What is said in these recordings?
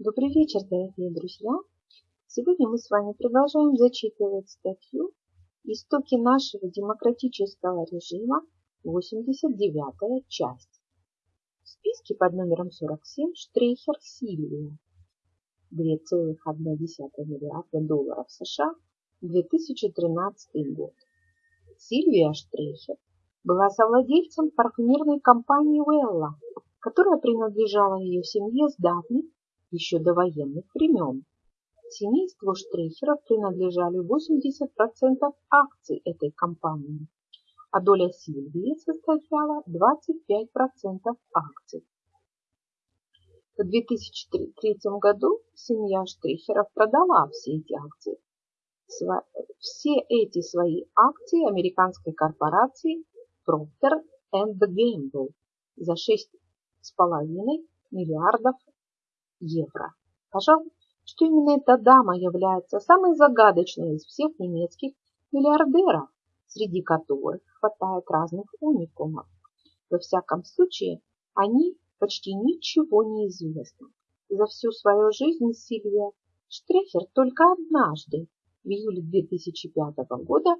Добрый вечер, дорогие друзья! Сегодня мы с вами продолжаем зачитывать статью «Истоки нашего демократического режима. 89 часть». В списке под номером 47 Штрейхер Сильвия. 2,1 миллиарда долларов США 2013 год. Сильвия Штрейхер была совладельцем парфюмерной компании Уэлла, которая принадлежала ее семье с давних еще до военных времен. Семейству Штрейхеров принадлежали 80% акций этой компании, а доля Сильвии составляла 25% акций. В 2003 году семья Штрейхеров продала все эти акции. Все эти свои акции американской корпорации Procter Gamble за 6,5 миллиардов евро. Пожалуй, что именно эта дама является самой загадочной из всех немецких миллиардеров, среди которых хватает разных уникумов. Во всяком случае, они почти ничего не известны. За всю свою жизнь Сильвия Штрехер только однажды, в июле 2005 года,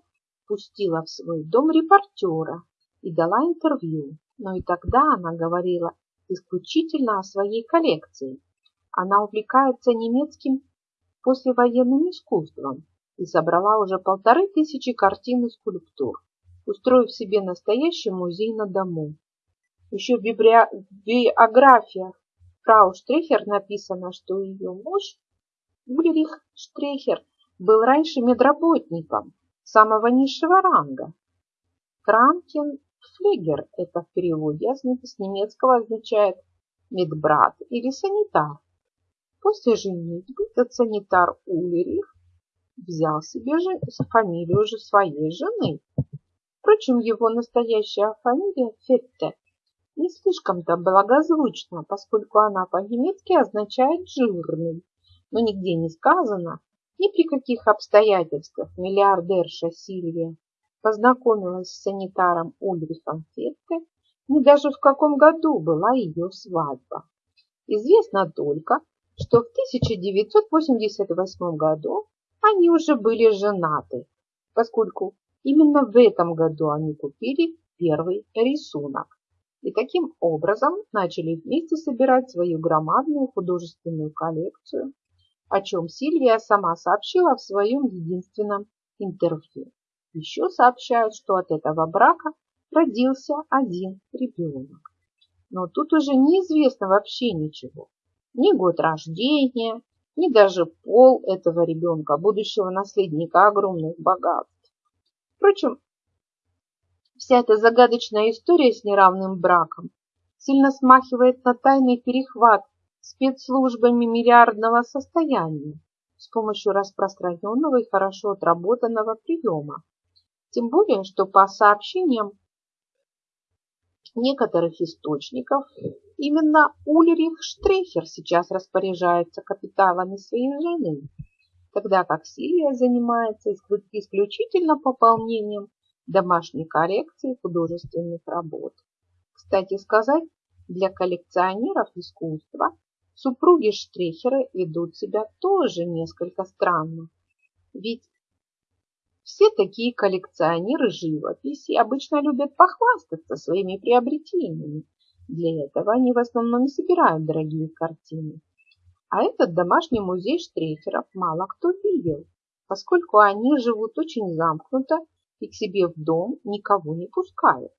пустила в свой дом репортера и дала интервью, но и тогда она говорила исключительно о своей коллекции, она увлекается немецким послевоенным искусством и собрала уже полторы тысячи картин и скульптур, устроив себе настоящий музей на дому. Еще в биографиях фрау Штрехер написано, что ее муж Ульрих Штрехер был раньше медработником самого низшего ранга. Кранкен Флегер это в переводе с немецкого означает медбрат или санитар. После женитьбы этот санитар Улерих взял себе же фамилию же своей жены. Впрочем, его настоящая фамилия Фетте не слишком-то благозвучна, поскольку она по-немецки означает «жирный», но нигде не сказано, ни при каких обстоятельствах миллиардерша Сильвия познакомилась с санитаром Ульрихом Фетте, ни даже в каком году была ее свадьба. Известно только, что в 1988 году они уже были женаты, поскольку именно в этом году они купили первый рисунок и таким образом начали вместе собирать свою громадную художественную коллекцию, о чем Сильвия сама сообщила в своем единственном интервью. Еще сообщают, что от этого брака родился один ребенок. Но тут уже неизвестно вообще ничего ни год рождения, ни даже пол этого ребенка, будущего наследника огромных богатств. Впрочем, вся эта загадочная история с неравным браком сильно смахивает на тайный перехват спецслужбами миллиардного состояния с помощью распространенного и хорошо отработанного приема. Тем более, что по сообщениям некоторых источников Именно Ульрих Штрехер сейчас распоряжается капиталами своей жены, тогда как Сильвия занимается исключительно пополнением домашней коллекции художественных работ. Кстати сказать, для коллекционеров искусства супруги Штрехеры ведут себя тоже несколько странно. Ведь все такие коллекционеры живописи обычно любят похвастаться своими приобретениями для этого они в основном собирают дорогие картины. А этот домашний музей штрейхеров мало кто видел, поскольку они живут очень замкнуто и к себе в дом никого не пускают.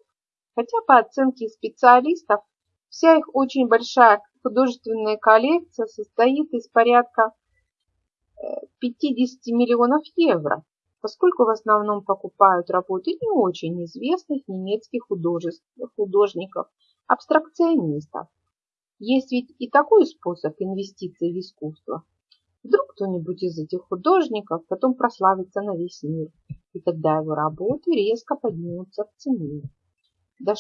Хотя по оценке специалистов вся их очень большая художественная коллекция состоит из порядка 50 э, миллионов евро, поскольку в основном покупают работы не очень известных немецких художников абстракционистов. Есть ведь и такой способ инвестиций в искусство. Вдруг кто-нибудь из этих художников потом прославится на весь мир, и тогда его работы резко поднимутся в цене. Да,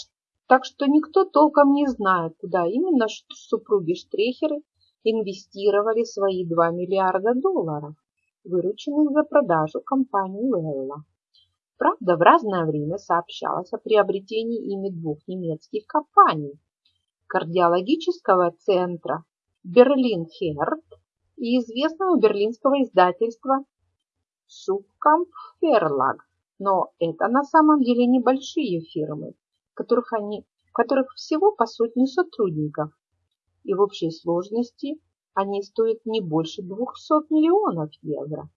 так что никто толком не знает, куда именно супруги Штрехеры инвестировали свои 2 миллиарда долларов, вырученных за продажу компании Велла. Правда, в разное время сообщалось о приобретении ими двух немецких компаний – кардиологического центра Берлин Херт и известного берлинского издательства Субкамп Ферлаг. Но это на самом деле небольшие фирмы, которых они, в которых всего по сотне сотрудников. И в общей сложности они стоят не больше 200 миллионов евро.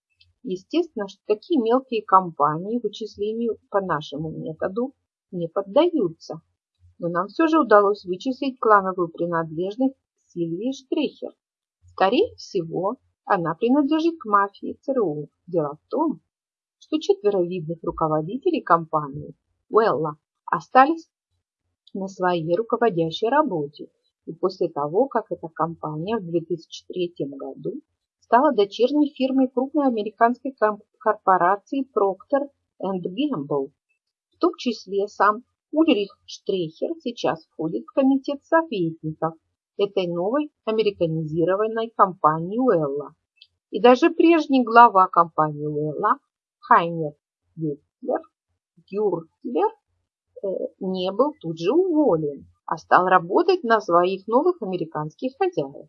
Естественно, что такие мелкие компании вычислению по нашему методу не поддаются. Но нам все же удалось вычислить клановую принадлежность Сильвии Штрехер. Скорее всего, она принадлежит к мафии ЦРУ. Дело в том, что четверо видных руководителей компании Уэлла остались на своей руководящей работе. И после того, как эта компания в 2003 году стала дочерней фирмой крупной американской корпорации Procter Gamble. В том числе сам Ульрих Штрехер сейчас входит в комитет советников этой новой американизированной компании Уэлла. И даже прежний глава компании Уэлла Хайнер Гютлер, Гюртлер э, не был тут же уволен, а стал работать на своих новых американских хозяев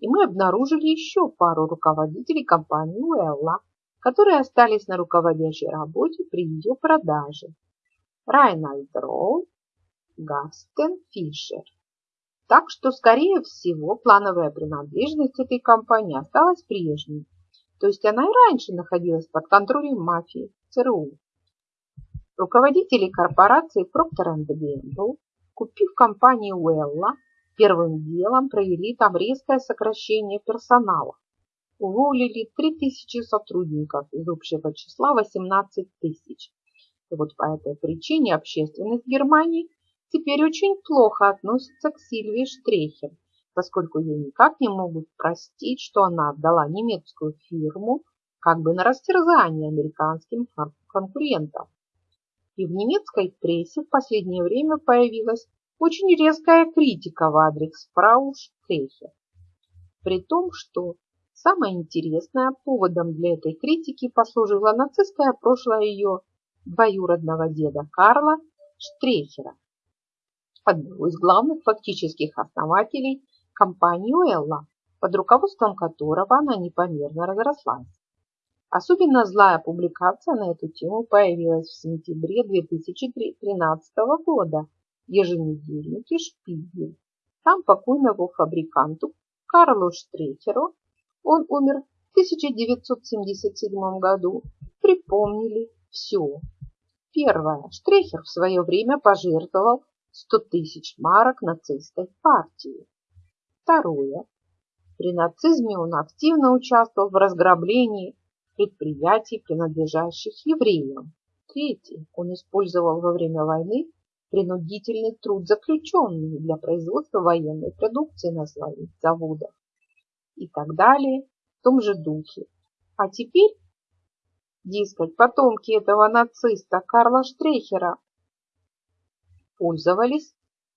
и мы обнаружили еще пару руководителей компании Уэлла, которые остались на руководящей работе при ее продаже. Райнальд Роу, Гастен Фишер. Так что, скорее всего, плановая принадлежность этой компании осталась прежней. То есть она и раньше находилась под контролем мафии ЦРУ. Руководители корпорации Procter Gamble, купив компанию Уэлла, Первым делом провели там резкое сокращение персонала. Уволили 3000 сотрудников из общего числа 18 тысяч. И вот по этой причине общественность Германии теперь очень плохо относится к Сильвии Штрехер, поскольку ей никак не могут простить, что она отдала немецкую фирму как бы на растерзание американским конкурентам. И в немецкой прессе в последнее время появилась очень резкая критика в адрес фрау. При том, что самое интересное поводом для этой критики послужило нацистское прошлое ее двоюродного деда Карла Штрехера, одного из главных фактических основателей компании Уэлла, под руководством которого она непомерно разрослась. Особенно злая публикация на эту тему появилась в сентябре 2013 года еженедельнике «Шпигель». Там покойного фабриканту Карлу Штрехеру, он умер в 1977 году, припомнили все. Первое. Штрехер в свое время пожертвовал 100 тысяч марок нацистской партии. Второе. При нацизме он активно участвовал в разграблении предприятий, принадлежащих евреям. Третье. Он использовал во время войны принудительный труд заключенных для производства военной продукции на своих заводах и так далее в том же духе. А теперь, дескать, потомки этого нациста Карла Штрехера пользовались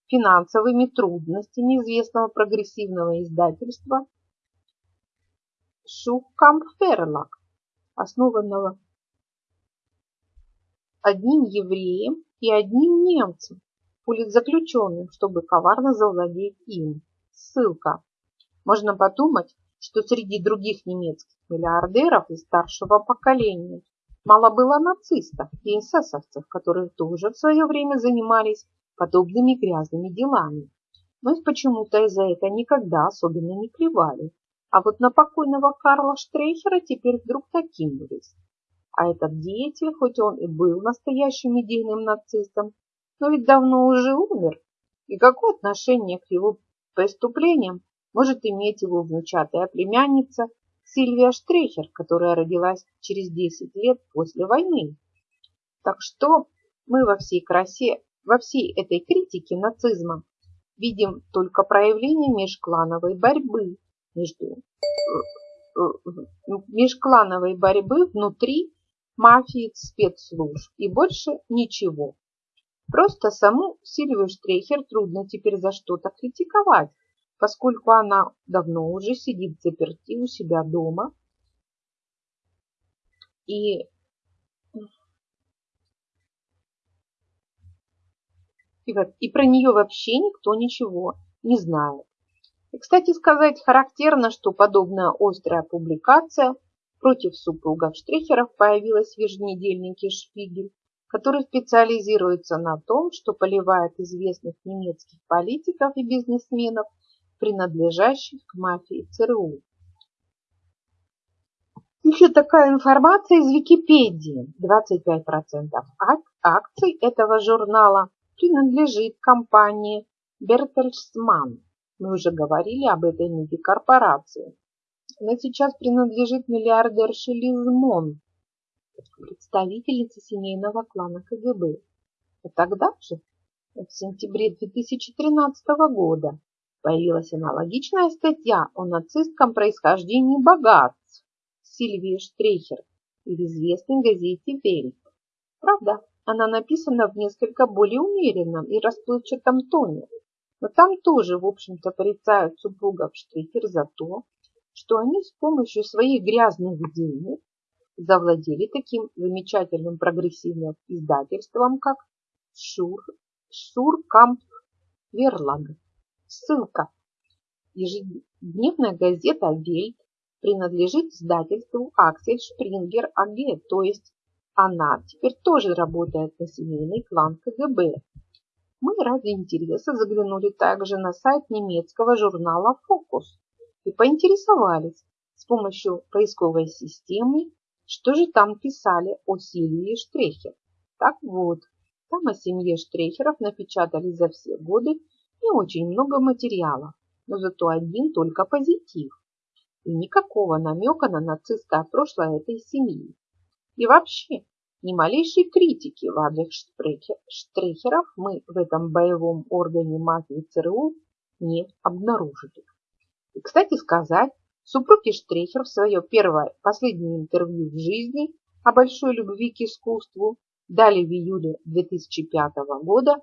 финансовыми трудностями известного прогрессивного издательства Шухкамферлак, основанного одним евреем и одним немцем, политзаключенным, чтобы коварно завладеть им. Ссылка. Можно подумать, что среди других немецких миллиардеров из старшего поколения мало было нацистов и эсэсовцев, которые тоже в свое время занимались подобными грязными делами. Но их почему-то из-за это никогда особенно не плевали. А вот на покойного Карла Штрейхера теперь вдруг накинулись. А этот деятель, хоть он и был настоящим идейным нацистом, но ведь давно уже умер. И какое отношение к его преступлениям может иметь его внучатая племянница Сильвия Штрехер, которая родилась через 10 лет после войны? Так что мы во всей красе, во всей этой критике нацизма видим только проявление межклановой борьбы между э, э, межклановой борьбы внутри мафии спецслужб и больше ничего. Просто саму Сильвию Штрехер трудно теперь за что-то критиковать, поскольку она давно уже сидит заперти у себя дома и, и про нее вообще никто ничего не знает. И, кстати сказать, характерно, что подобная острая публикация против супругов Штрихеров появилась в еженедельнике «Шпигель», который специализируется на том, что поливает известных немецких политиков и бизнесменов, принадлежащих к мафии ЦРУ. Еще такая информация из Википедии. 25% акций этого журнала принадлежит компании Бертельсман. Мы уже говорили об этой корпорации. Она сейчас принадлежит миллиардерше Лиз Мон, представительнице семейного клана КГБ. А тогда же, в сентябре 2013 года, появилась аналогичная статья о нацистском происхождении богатств Сильвии Штрейхер в известной газете «Вельт». Правда, она написана в несколько более умеренном и расплывчатом тоне, но там тоже, в общем-то, порицают супругов Штрихер за то, что они с помощью своих грязных денег завладели таким замечательным прогрессивным издательством, как Шур, Шуркамп Верлаг. Ссылка. Ежедневная газета «Вельт» принадлежит издательству Аксель Шпрингер АГ, то есть она теперь тоже работает на семейный клан КГБ. Мы ради интереса заглянули также на сайт немецкого журнала «Фокус» и поинтересовались с помощью поисковой системы, что же там писали о Сильвии Штрехер. Так вот, там о семье Штрехеров напечатали за все годы не очень много материала, но зато один только позитив. И никакого намека на нацистское прошлое этой семьи. И вообще, ни малейшей критики в адрес Штрехеров мы в этом боевом органе мафии ЦРУ не обнаружили. И, кстати сказать, супруги Штрехер в свое первое последнее интервью в жизни о большой любви к искусству дали в июле 2005 года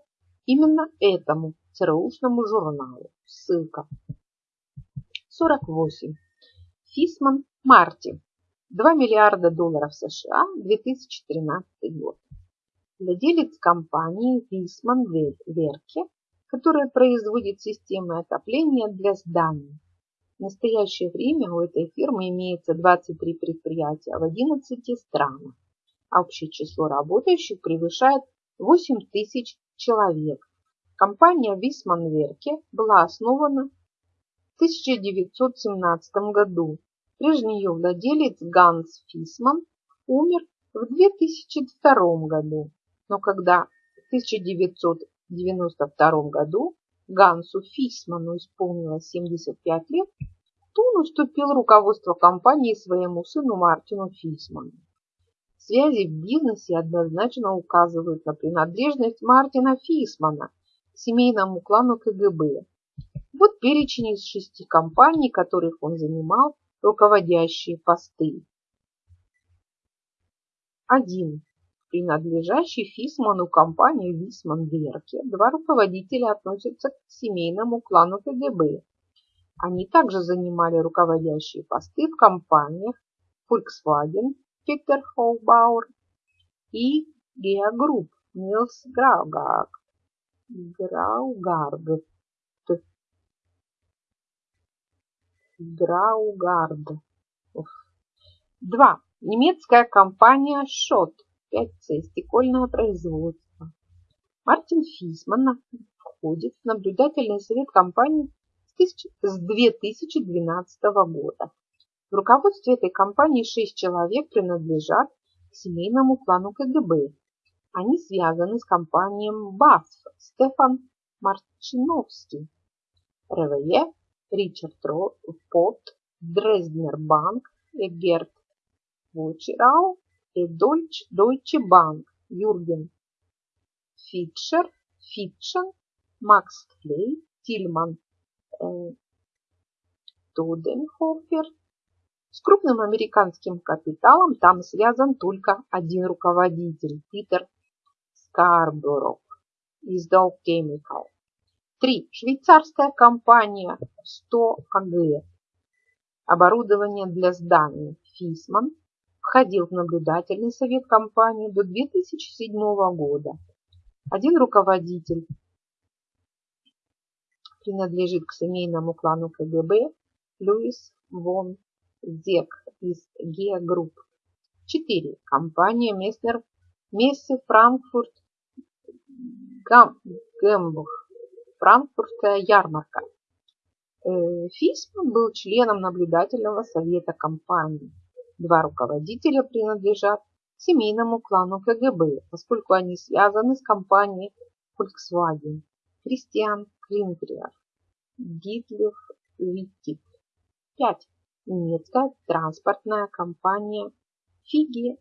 именно этому ЦРУшному журналу. Ссылка. 48. Фисман Марти. 2 миллиарда долларов США 2013 год. Владелец компании Висман Верке, которая производит системы отопления для зданий. В настоящее время у этой фирмы имеется 23 предприятия в 11 странах. Общее число работающих превышает 8 тысяч человек. Компания Висман Верке была основана в 1917 году Прежний ее владелец Ганс Фисман умер в 2002 году, но когда в 1992 году Гансу Фисману исполнилось 75 лет, то он уступил руководство компании своему сыну Мартину Фисману. Связи в бизнесе однозначно указывают на принадлежность Мартина Фисмана к семейному клану КГБ. Вот перечень из шести компаний, которых он занимал руководящие посты. 1. Принадлежащий Фисману компании Висман Верке, два руководителя относятся к семейному клану КГБ. Они также занимали руководящие посты в компаниях Volkswagen, Peter Hochbauer и Gea Group, Nils Graugarд. Драугард. Два. Немецкая компания Шот. 5C. Стекольное производство. Мартин Фисман входит в наблюдательный совет компании с 2012 года. В руководстве этой компании шесть человек принадлежат к семейному клану КГБ. Они связаны с компанией БАСФ Стефан Марчиновский, РВЕ Ричард Пот, Дрезднер Банк, Эгерт Вочерау и Дойче Банк, Юрген Фитшер, Фитшен, Макс Клей, Тильман э, Тоденхофер. С крупным американским капиталом там связан только один руководитель, Питер Скарборов из Dow Chemical. 3. Швейцарская компания 100 АГ. Оборудование для зданий Фисман входил в наблюдательный совет компании до 2007 года. Один руководитель принадлежит к семейному клану КГБ Луис Вон Зек из Геа Групп. 4. Компания Месснер Мессе Франкфурт Гамбург. Франкфуртская ярмарка. Э, Фисман был членом наблюдательного совета компании. Два руководителя принадлежат семейному клану КГБ, поскольку они связаны с компанией Volkswagen. Кристиан Клинкриер, Гитлер Виттик. 5. Немецкая транспортная компания Фиги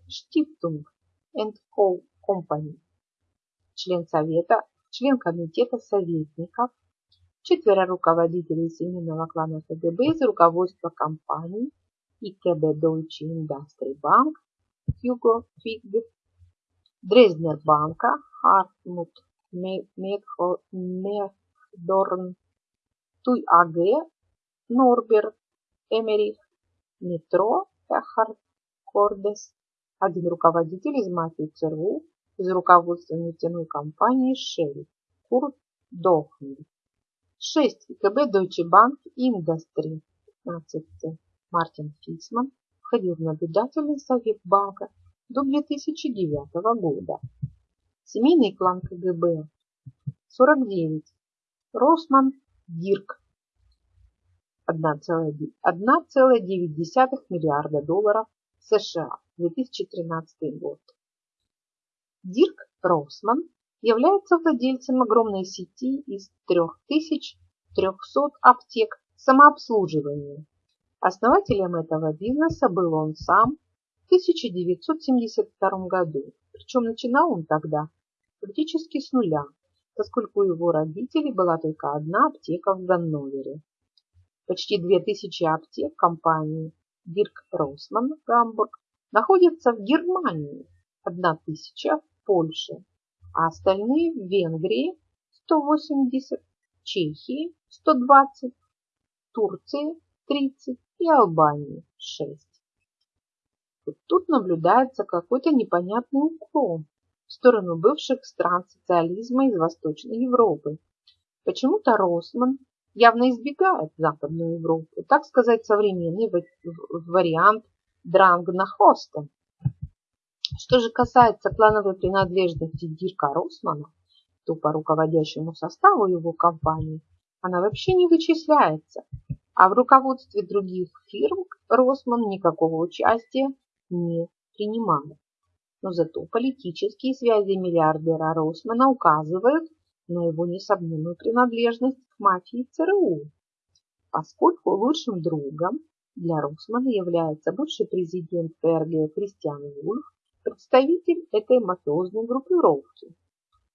and Co. Company. Член совета, член комитета советников, четверо руководителей семейного клана КГБ из руководства компании ИКБ Deutsche Industrie Bank, Hugo Фиг, Дрезднер банка, Хартмут Мехдорн, Туй АГ, Норберт, Эмерих, Метро, Эхард, Кордес, один руководитель из мафии ЦРУ, из руководства нефтяной компании Шелл, Курт Дохмель. 6. ИКБ Deutsche Bank Industry. 15. Мартин Фисман входил в наблюдательный совет банка до 2009 года. Семейный клан КГБ. 49. Росман Дирк. 1,9 миллиарда долларов США. 2013 год. Дирк Росман является владельцем огромной сети из 3300 аптек самообслуживания. Основателем этого бизнеса был он сам в 1972 году, причем начинал он тогда практически с нуля, поскольку у его родителей была только одна аптека в Ганновере. Почти 2000 аптек компании Дирк Росман Гамбург находятся в Германии, 1000 в Польше, а остальные в Венгрии 180, Чехии 120, Турции 30 и Албании 6. Вот тут наблюдается какой-то непонятный уклон в сторону бывших стран социализма из Восточной Европы. Почему-то Росман явно избегает Западную Европу, так сказать, современный вариант Дрангнахоста. Что же касается клановой принадлежности Дирка Росмана, то по руководящему составу его компании она вообще не вычисляется, а в руководстве других фирм Росман никакого участия не принимает. Но зато политические связи миллиардера Росмана указывают на его несомненную принадлежность к мафии ЦРУ, поскольку лучшим другом для Росмана является бывший президент ФРГ Кристиан Вульф, представитель этой мафиозной группировки.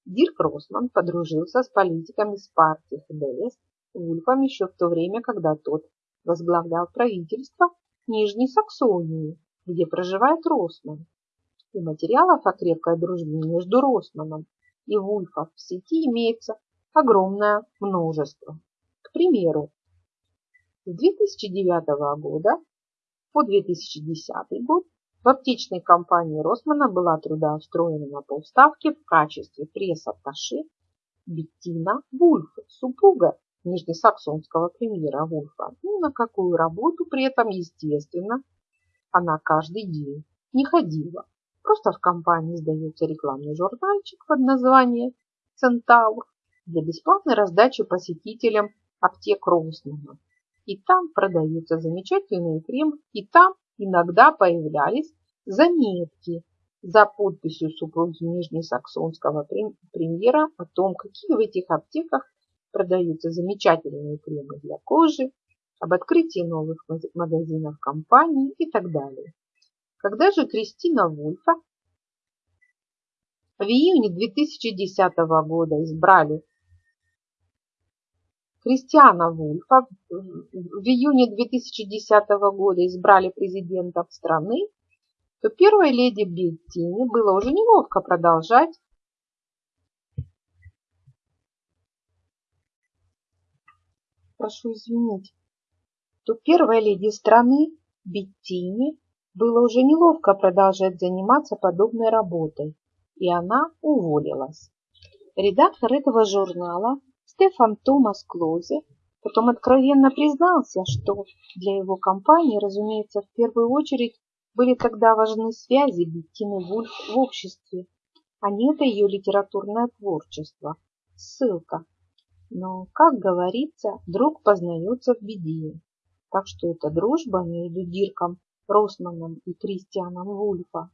Дирк Росман подружился с политиками с партии ХДС Вульфом еще в то время, когда тот возглавлял правительство Нижней Саксонии, где проживает Росман. И материалов о крепкой дружбе между Росманом и Вульфом в сети имеется огромное множество. К примеру, с 2009 года по 2010 год в аптечной компании Росмана была трудоустроена на полставки в качестве пресс-атташе Беттина Вульф, супруга нижнесаксонского премьера Вульфа. Ну, на какую работу при этом, естественно, она каждый день не ходила. Просто в компании издается рекламный журнальчик под названием «Центавр» для бесплатной раздачи посетителям аптек Росмана. И там продаются замечательные кремы, и там иногда появлялись заметки за подписью супруги Нижнесаксонского премьера о том, какие в этих аптеках продаются замечательные кремы для кожи, об открытии новых магазинов компании и так далее. Когда же Кристина Вульфа в июне 2010 года избрали Кристиана Вульфа. В июне 2010 года избрали президентом страны, то первой леди Беттини было уже неловко продолжать. Прошу извинить, то первой леди страны Беттини было уже неловко продолжать заниматься подобной работой, и она уволилась. Редактор этого журнала Стефан Томас Клозе потом откровенно признался, что для его компании, разумеется, в первую очередь были тогда важны связи Беттины Вульф в обществе, а не это ее литературное творчество. Ссылка. Но, как говорится, друг познается в беде. Так что эта дружба между Дирком Росманом и Кристианом Вульфа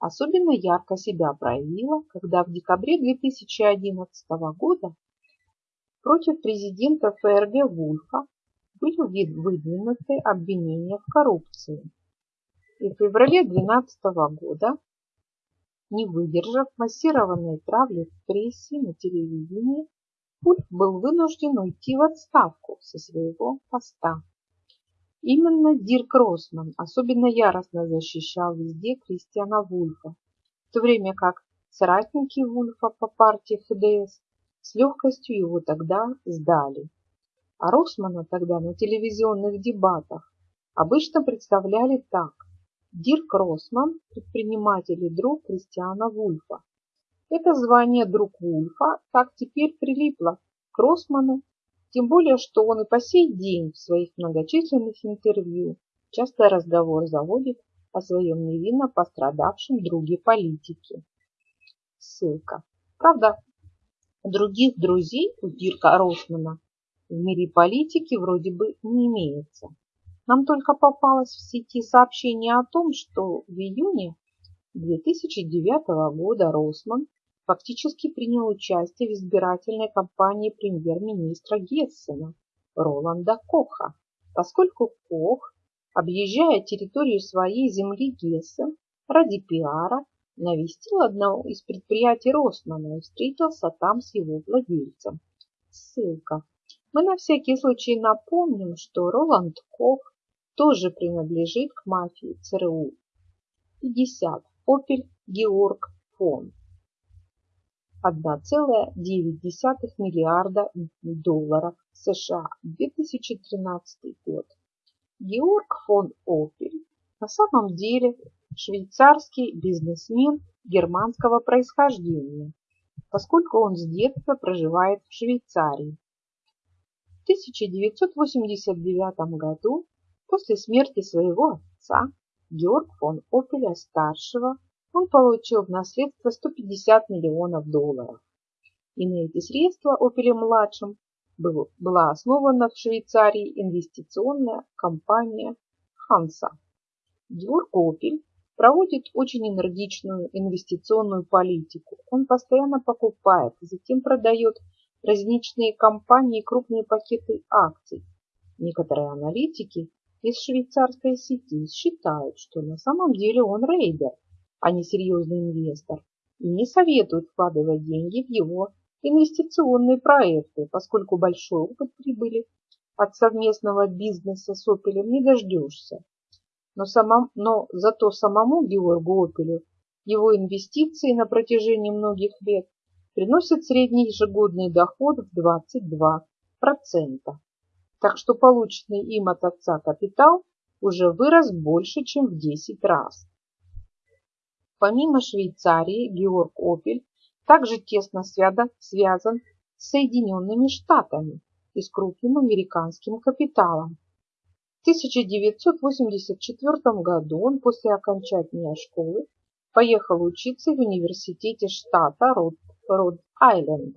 особенно ярко себя проявила, когда в декабре 2011 года против президента ФРГ Вульфа были выдвинуты обвинения в коррупции. И в феврале 2012 года, не выдержав массированной травли в прессе, на телевидении, Вульф был вынужден уйти в отставку со своего поста. Именно Дирк Росман особенно яростно защищал везде Кристиана Вульфа, в то время как соратники Вульфа по партии ФДС с легкостью его тогда сдали. А Росмана тогда на телевизионных дебатах обычно представляли так. Дирк Росман – предприниматель и друг Кристиана Вульфа. Это звание «друг Вульфа» так теперь прилипло к Росману тем более, что он и по сей день в своих многочисленных интервью часто разговор заводит о своем невинно пострадавшем друге политике. Ссылка. Правда, других друзей у Дирка Росмана в мире политики вроде бы не имеется. Нам только попалось в сети сообщение о том, что в июне 2009 года Росман фактически принял участие в избирательной кампании премьер-министра Гессена Роланда Коха, поскольку Кох, объезжая территорию своей земли Гессен ради пиара, навестил одно из предприятий Росмана и встретился там с его владельцем. Ссылка. Мы на всякий случай напомним, что Роланд Кох тоже принадлежит к мафии ЦРУ. 50. Опель Георг фон. 1,9 миллиарда долларов США 2013 год. Георг фон Опель на самом деле швейцарский бизнесмен германского происхождения, поскольку он с детства проживает в Швейцарии. В 1989 году, после смерти своего отца, Георг фон Опеля-старшего он получил в наследство 150 миллионов долларов. И на эти средства Опелем-младшим была основана в Швейцарии инвестиционная компания Ханса. Георг Опель проводит очень энергичную инвестиционную политику. Он постоянно покупает, затем продает различные компании крупные пакеты акций. Некоторые аналитики из швейцарской сети считают, что на самом деле он рейдер – а не серьезный инвестор, и не советуют вкладывать деньги в его инвестиционные проекты, поскольку большой опыт прибыли от совместного бизнеса с Опелем не дождешься. Но, самом, но зато самому Георгу Опелю его инвестиции на протяжении многих лет приносят средний ежегодный доход в 22%. Так что полученный им от отца капитал уже вырос больше, чем в 10 раз. Помимо Швейцарии, Георг Опель также тесно связан с Соединенными Штатами и с крупным американским капиталом. В 1984 году он после окончания школы поехал учиться в университете штата Род-Айленд.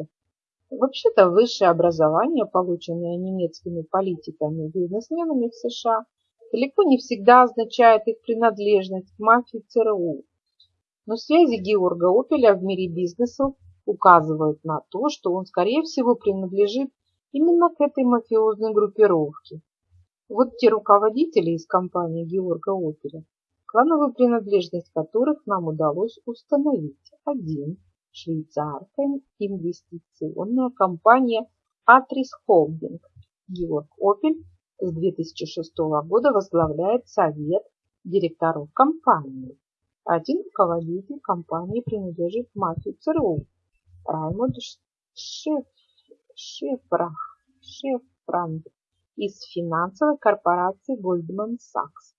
Вообще-то высшее образование, полученное немецкими политиками и бизнесменами в США, далеко не всегда означает их принадлежность к мафии ЦРУ но связи Георга Опеля в мире бизнеса указывают на то, что он, скорее всего, принадлежит именно к этой мафиозной группировке. Вот те руководители из компании Георга Опеля, клановую принадлежность которых нам удалось установить. Один – швейцарская инвестиционная компания Атрис Холдинг. Георг Опель с 2006 года возглавляет совет директоров компании. Один руководитель компании принадлежит мафии ЦРУ Раймонд Шеф, Шефрах, Шефранд из финансовой корпорации Goldman Sachs.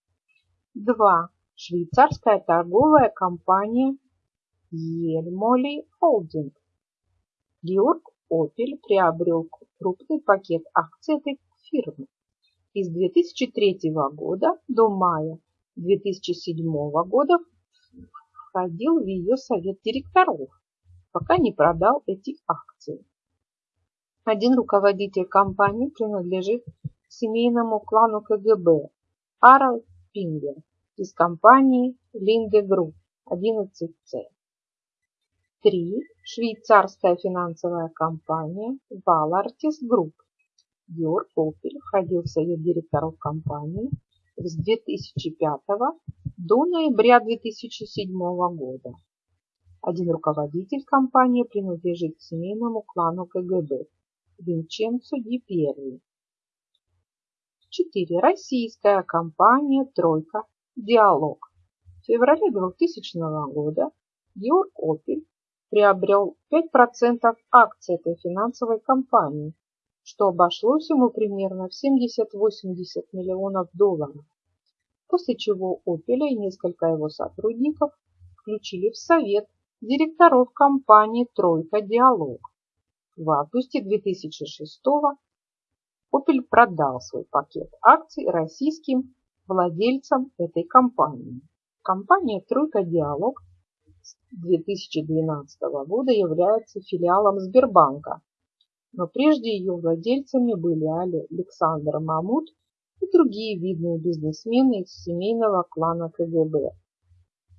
2. Швейцарская торговая компания Ельмоли Холдинг. Георг Opel приобрел крупный пакет акций этой фирмы. И с 2003 года до мая 2007 года входил в ее совет директоров, пока не продал эти акции. Один руководитель компании принадлежит семейному клану КГБ Харальд Пингер из компании Linde Group 11C. 3. Швейцарская финансовая компания Valartis Group. Георг Опель входил в совет директоров компании с 2005 до ноября 2007 года. Один руководитель компании принадлежит семейному клану КГБ Винченцо Ди Перри. 4. Российская компания «Тройка. Диалог». В феврале 2000 года Георг Опель приобрел 5% акций этой финансовой компании, что обошлось ему примерно в 70-80 миллионов долларов, после чего Опеля и несколько его сотрудников включили в совет директоров компании «Тройка Диалог». В августе 2006 Opel продал свой пакет акций российским владельцам этой компании. Компания «Тройка Диалог» с 2012 года является филиалом Сбербанка, но прежде ее владельцами были Александр Мамут и другие видные бизнесмены из семейного клана КГБ.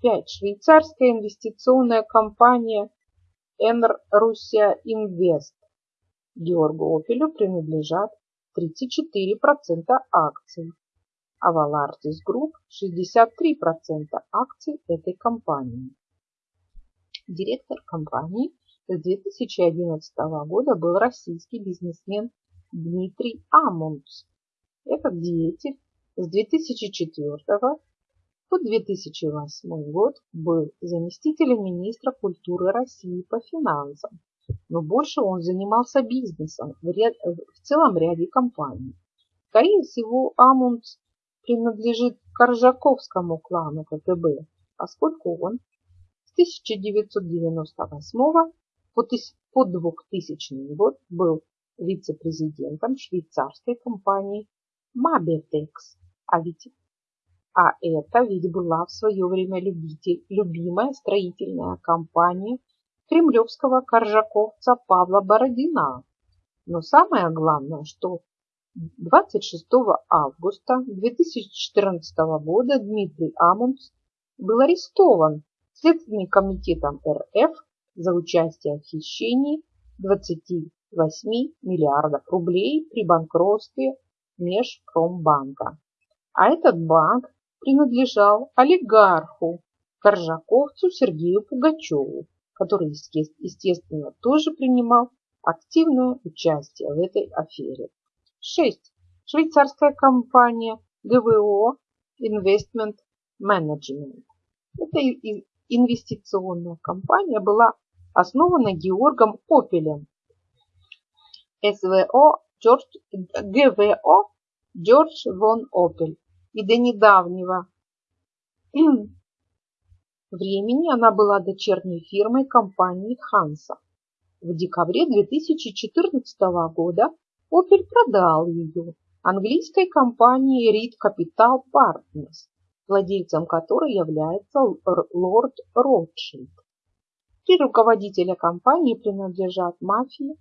5. Швейцарская инвестиционная компания Энр Руссия Инвест. Георгу Опелю принадлежат 34% акций, а Valartis Group 63% акций этой компании. Директор компании с 2011 года был российский бизнесмен Дмитрий Амундс. Этот деятель с 2004 по 2008 год был заместителем министра культуры России по финансам, но больше он занимался бизнесом в, ряд, в целом ряде компаний. Скорее всего, Амундс принадлежит Коржаковскому клану КГБ, поскольку он с 1998 по 2000 год был вице-президентом швейцарской компании Mabitex, а ведь а это ведь была в свое время любитель, любимая строительная компания кремлевского коржаковца Павла Бородина. Но самое главное, что 26 августа 2014 года Дмитрий Амундс был арестован Следственным комитетом РФ за участие в хищении 28 миллиардов рублей при банкротстве Межпромбанка. А этот банк принадлежал олигарху, коржаковцу Сергею Пугачеву, который, естественно, тоже принимал активное участие в этой афере. 6. Швейцарская компания ГВО Investment Management. Эта инвестиционная компания была основана Георгом Опелем. СВО Джордж, ГВО Джордж Вон Опель и до недавнего времени она была дочерней фирмой компании Ханса. В декабре 2014 года Opel продал ее английской компании Reed Capital Partners, владельцем которой является лорд Ротшильд. Три руководителя компании принадлежат мафии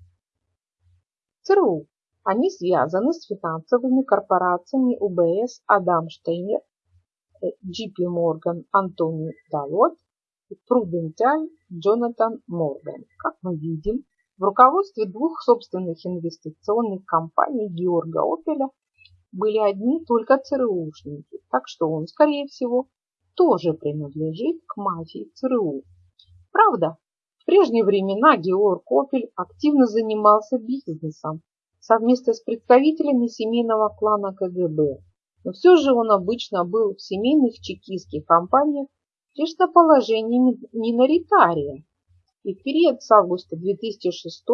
ЦРУ. Они связаны с финансовыми корпорациями УБС Адам Штейнер, JP Morgan Антони Далот и Prudential Джонатан Морган. Как мы видим, в руководстве двух собственных инвестиционных компаний Георга Опеля были одни только ЦРУшники, так что он, скорее всего, тоже принадлежит к мафии ЦРУ. Правда, в прежние времена Георг Опель активно занимался бизнесом, совместно с представителями семейного клана КГБ. Но все же он обычно был в семейных чекистских компаниях лишь на положении миноритария. И в период с августа 2006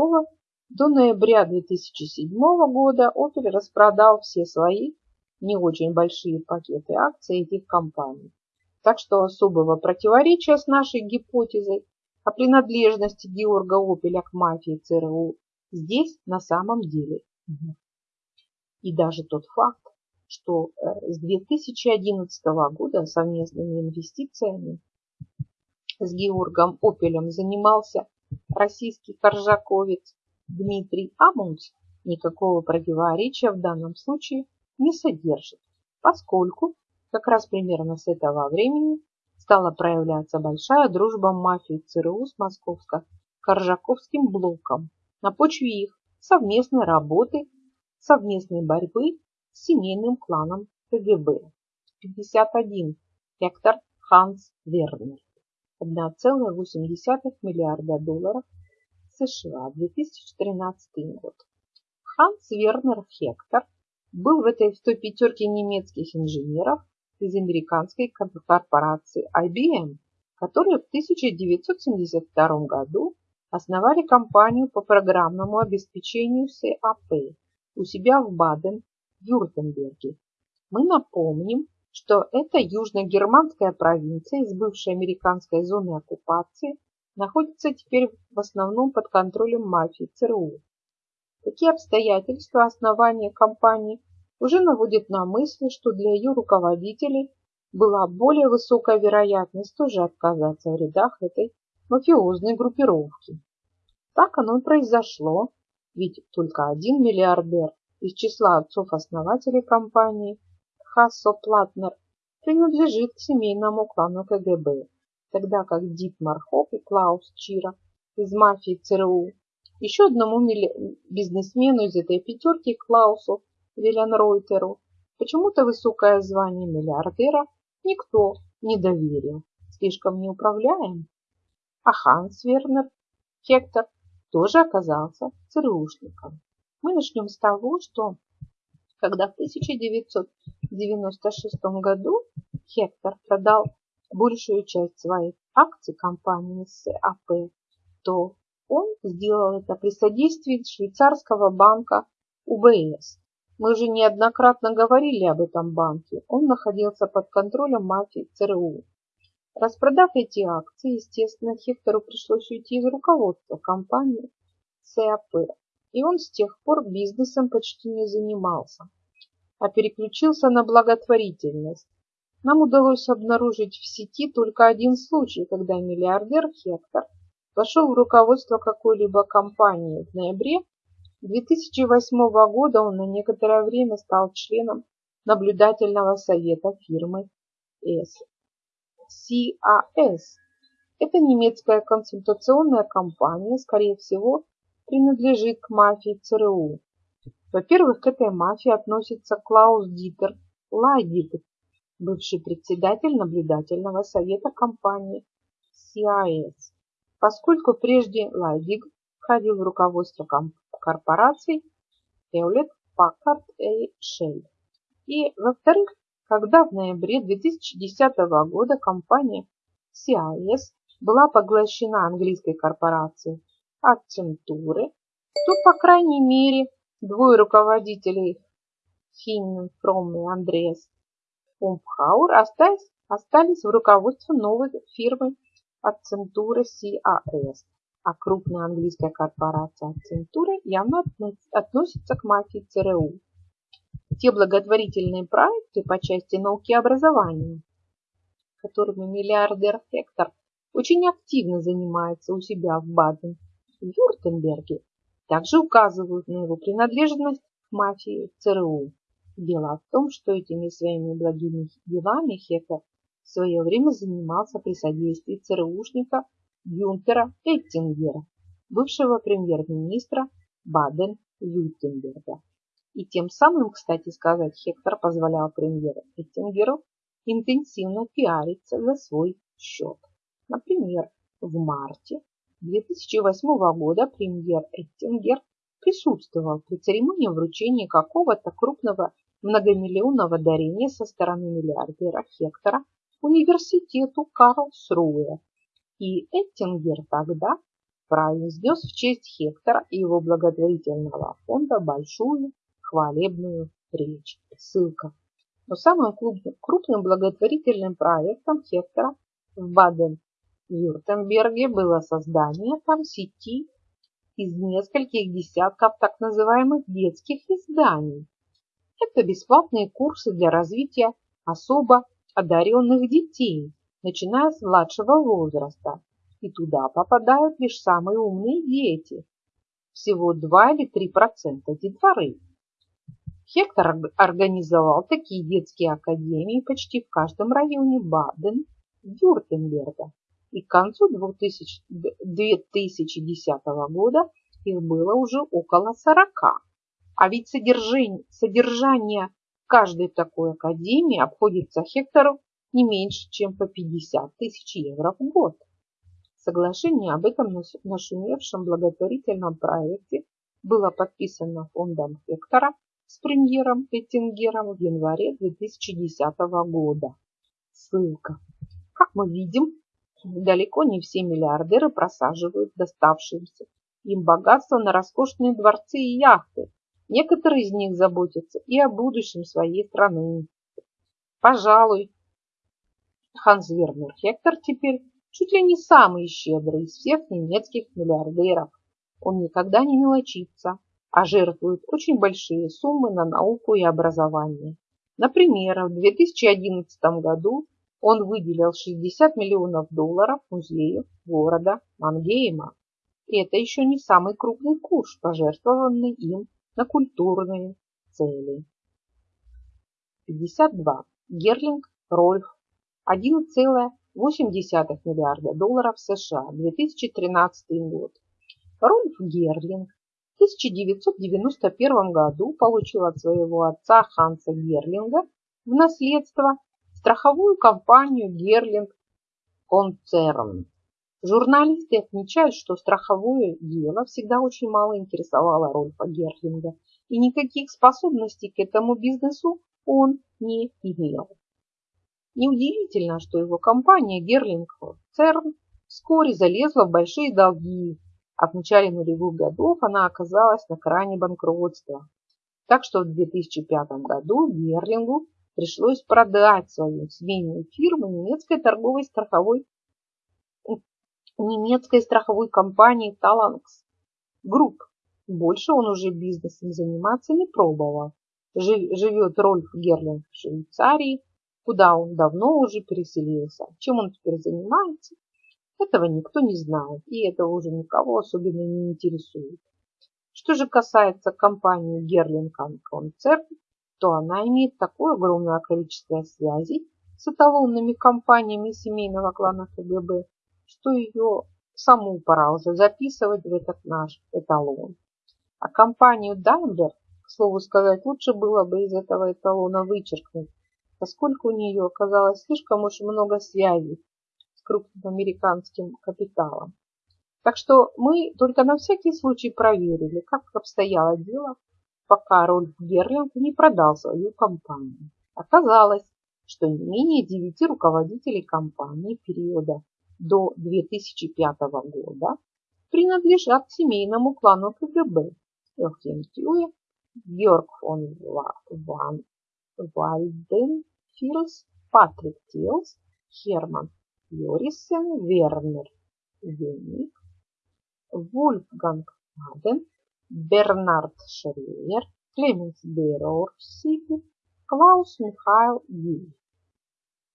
до ноября 2007 года Opel распродал все свои не очень большие пакеты акций этих компаний. Так что особого противоречия с нашей гипотезой о принадлежности Георга Опеля к мафии ЦРУ здесь на самом деле нет. И даже тот факт, что э, с 2011 года совместными инвестициями с Георгом Опелем занимался российский коржаковец Дмитрий Амунц, никакого противоречия в данном случае не содержит, поскольку как раз примерно с этого времени стала проявляться большая дружба мафии ЦРУ с московско-коржаковским блоком на почве их совместной работы, совместной борьбы семейным кланом КГБ. 51 гектар Ханс Вернер. 1,8 миллиарда долларов США, 2013 год. Ханс Вернер Хектор был в этой в той пятерке немецких инженеров из американской корпорации IBM, которые в 1972 году основали компанию по программному обеспечению SAP у себя в Баден-Вюртемберге. Мы напомним, что эта южно-германская провинция из бывшей американской зоны оккупации находится теперь в основном под контролем мафии ЦРУ. Такие обстоятельства основания компании уже наводят на мысль, что для ее руководителей была более высокая вероятность тоже оказаться в рядах этой мафиозной группировки. Так оно и произошло, ведь только один миллиардер из числа отцов-основателей компании Хассо Платнер принадлежит к семейному клану КГБ, тогда как Дитмар Хоп и Клаус Чира из мафии ЦРУ, еще одному бизнесмену из этой пятерки Клаусу Виленройтеру почему-то высокое звание миллиардера никто не доверил, слишком неуправляем. А Ханс Вернер Хектор тоже оказался ЦРУшником. Мы начнем с того, что когда в 1996 году Хектор продал большую часть своих акций компании SAP, то он сделал это при содействии швейцарского банка UBS. Мы уже неоднократно говорили об этом банке. Он находился под контролем мафии ЦРУ. Распродав эти акции, естественно, Хектору пришлось уйти из руководства компании SAP. И он с тех пор бизнесом почти не занимался, а переключился на благотворительность. Нам удалось обнаружить в сети только один случай, когда миллиардер Хектор вошел в руководство какой-либо компании. В ноябре 2008 года он на некоторое время стал членом наблюдательного совета фирмы. CAS. Это немецкая консультационная компания, скорее всего, принадлежит к мафии ЦРУ. Во-первых, к этой мафии относится Клаус Дитер Лайдик, бывший председатель наблюдательного совета компании CIS. Поскольку прежде Лайдик входил в руководство корпораций Hewlett Packard и Shell. И, во-вторых, когда в ноябре 2010 года компания CIS была поглощена английской корпорацией Accenture, то, по крайней мере, двое руководителей Финн, Фром и Андреас Умпхауэр остались, остались в руководстве новой фирмы Accenture CAS, а крупная английская корпорация Accenture явно относится к мафии ЦРУ. Те благотворительные проекты по части науки и образования, которыми миллиардер Хектор очень активно занимается у себя в Баден, в также указывают на его принадлежность к мафии ЦРУ. Дело в том, что этими своими благими делами Хектор в свое время занимался при содействии ЦРУшника Гюнтера Эттингера, бывшего премьер-министра Баден-Вюртемберга. И тем самым, кстати сказать, Хектор позволял премьеру Эттингеру интенсивно пиариться за свой счет. Например, в марте 2008 года премьер Эттингер присутствовал при церемонии вручения какого-то крупного многомиллионного дарения со стороны миллиардера Хектора университету Карлсруэ. И Эттингер тогда произнес в честь Хектора и его благотворительного фонда большую хвалебную речь. Ссылка. Но самым крупным благотворительным проектом Хектора в Баден-Вюртемберге было создание там сети из нескольких десятков так называемых детских изданий. Это бесплатные курсы для развития особо одаренных детей, начиная с младшего возраста. И туда попадают лишь самые умные дети. Всего 2 или 3 процента детворы. Хектор организовал такие детские академии почти в каждом районе Баден-Вюртемберга. И к концу 2000, 2010 года их было уже около 40. А ведь содержание, содержание каждой такой академии обходится Хектору не меньше, чем по 50 тысяч евро в год. Соглашение об этом нашумевшем благотворительном проекте было подписано фондом Хектора с премьером Эттингером в январе 2010 года. Ссылка. Как мы видим, далеко не все миллиардеры просаживают доставшиеся им богатство на роскошные дворцы и яхты. Некоторые из них заботятся и о будущем своей страны. Пожалуй, Ханс Вернер Хектор теперь чуть ли не самый щедрый из всех немецких миллиардеров. Он никогда не мелочится, а жертвуют очень большие суммы на науку и образование. Например, в 2011 году он выделил 60 миллионов долларов музею города Мангейма. И это еще не самый крупный куш, пожертвованный им на культурные цели. 52. Герлинг Рольф 11,8 миллиарда долларов США 2013 год. Рольф Герлинг 1991 году получил от своего отца Ханса Герлинга в наследство страховую компанию Герлинг Концерн. Журналисты отмечают, что страховое дело всегда очень мало интересовало Рольфа Герлинга, и никаких способностей к этому бизнесу он не имел. Неудивительно, что его компания Герлинг Концерн вскоре залезла в большие долги а в начале нулевых годов она оказалась на кране банкротства. Так что в 2005 году Герлингу пришлось продать свою семейную фирму немецкой торговой страховой немецкой страховой компании Talanx Group. Больше он уже бизнесом заниматься не пробовал. Живет Рольф Герлинг в Швейцарии, куда он давно уже переселился. Чем он теперь занимается, этого никто не знает, и это уже никого особенно не интересует. Что же касается компании Gerling Concern, то она имеет такое огромное количество связей с эталонными компаниями семейного клана КГБ, что ее саму пора уже записывать в этот наш эталон. А компанию Daimler, к слову сказать, лучше было бы из этого эталона вычеркнуть, поскольку у нее оказалось слишком уж много связей крупным американским капиталом. Так что мы только на всякий случай проверили, как обстояло дело, пока Рольф Герлинг не продал свою компанию. Оказалось, что не менее девяти руководителей компании периода до 2005 года принадлежат семейному клану КГБ Йохим Тюе, Георг фон Ван Вальден, Фирс, Патрик Тилс, Херман Йорисен Вернер, Веник, Вольфганг Аден, Бернард Шерлер, Клеменс Берорсиби, Клаус Михаил Юль.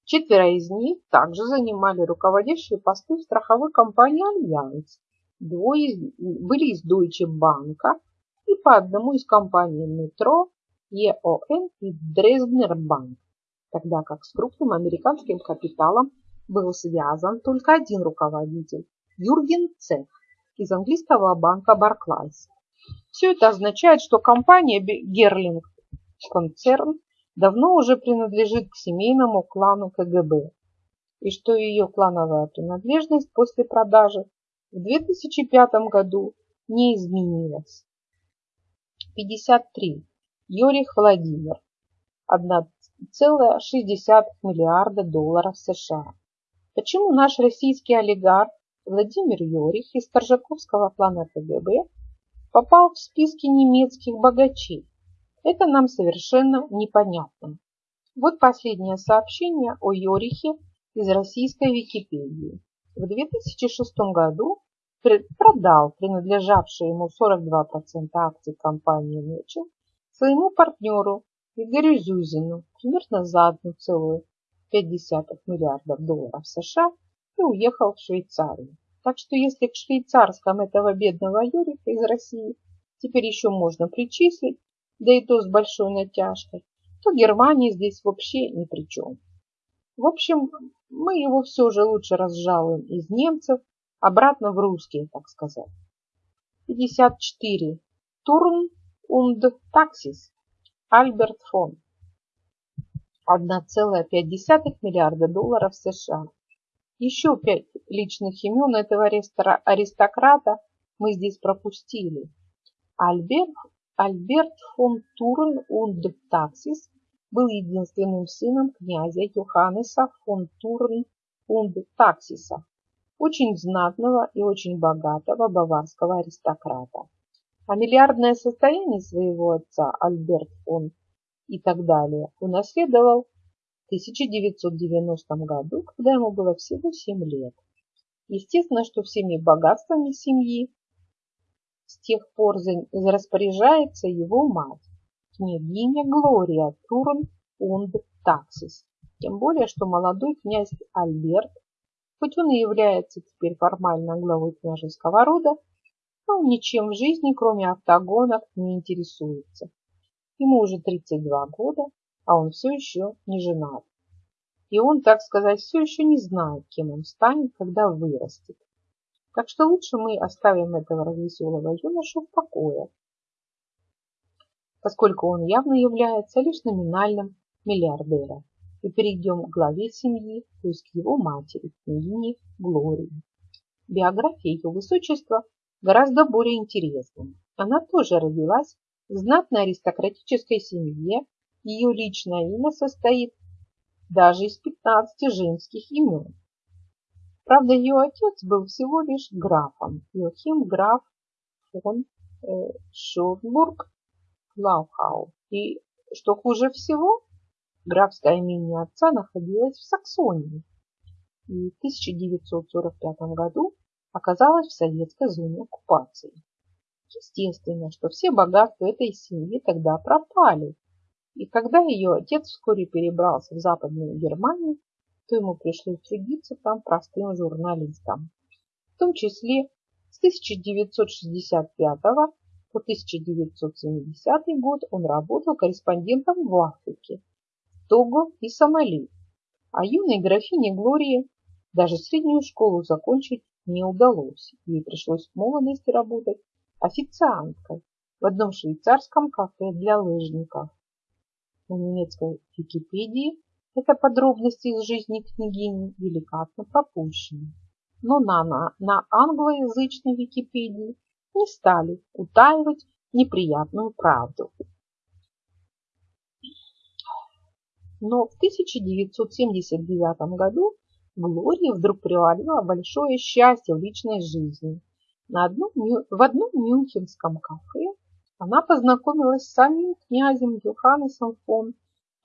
Четверо из них также занимали руководящие посты в страховой компании «Альянс». Двое были из Deutsche Bank и по одному из компаний «Метро», ЕОН и Дрезднер Банк, тогда как с крупным американским капиталом был связан только один руководитель – Юрген Цех из английского банка Barclays. Все это означает, что компания Герлинг концерн давно уже принадлежит к семейному клану КГБ и что ее клановая принадлежность после продажи в 2005 году не изменилась. 53. Йорих Владимир. 1,6 миллиарда долларов США. Почему наш российский олигарх Владимир Йорих из Торжаковского клана КГБ попал в списки немецких богачей? Это нам совершенно непонятно. Вот последнее сообщение о Йорихе из российской Википедии. В 2006 году продал принадлежавшие ему 42% акций компании Нечел своему партнеру Игорю Зюзину примерно за 1,5 миллиардов долларов США и уехал в Швейцарию. Так что если к швейцарском этого бедного Юрика из России теперь еще можно причислить, да и то с большой натяжкой, то Германия здесь вообще ни при чем. В общем, мы его все же лучше разжалуем из немцев обратно в русские, так сказать. 54. Турн und Taxis. Альберт фон. 1,5 миллиарда долларов США. Еще пять личных имен этого аристократа мы здесь пропустили. Альберт, Альберт фон Турн und Taxis был единственным сыном князя Йоханнеса фон Турн und Таксиса, очень знатного и очень богатого баварского аристократа. А миллиардное состояние своего отца Альберт фон и так далее унаследовал 1990 году, когда ему было всего 7 лет. Естественно, что всеми богатствами семьи с тех пор распоряжается его мать княгиня Глория Турн und Таксис. Тем более, что молодой князь Альберт, хоть он и является теперь формально главой княжеского рода, но ничем в жизни, кроме автогонок, не интересуется. Ему уже 32 года, а он все еще не женат. И он, так сказать, все еще не знает, кем он станет, когда вырастет. Так что лучше мы оставим этого развеселого юношу в покое поскольку он явно является лишь номинальным миллиардером. И перейдем к главе семьи, то есть к его матери, княгине Глории. Биография ее высочества гораздо более интересна. Она тоже родилась в знатной аристократической семье, ее личное имя состоит даже из 15 женских имен. Правда, ее отец был всего лишь графом, Йохим граф фон э, Шофбург Лаухау. И, что хуже всего, графское имение отца находилось в Саксонии и в 1945 году оказалось в советской зоне оккупации. Естественно, что все богатства этой семьи тогда пропали. И когда ее отец вскоре перебрался в Западную Германию, то ему пришлось трудиться там простым журналистом. В том числе с 1965 по 1970 год он работал корреспондентом в Африке, Того и Сомали. А юной графине Глории даже среднюю школу закончить не удалось. Ей пришлось в молодости работать официанткой в одном швейцарском кафе для лыжников. На немецкой Википедии это подробности из жизни княгини деликатно пропущены. Но на, на, на англоязычной Википедии не стали утаивать неприятную правду. Но в 1979 году Глория вдруг привалила большое счастье в личной жизни. На одном, в одном мюнхенском кафе она познакомилась с самим князем Йоханнесом фон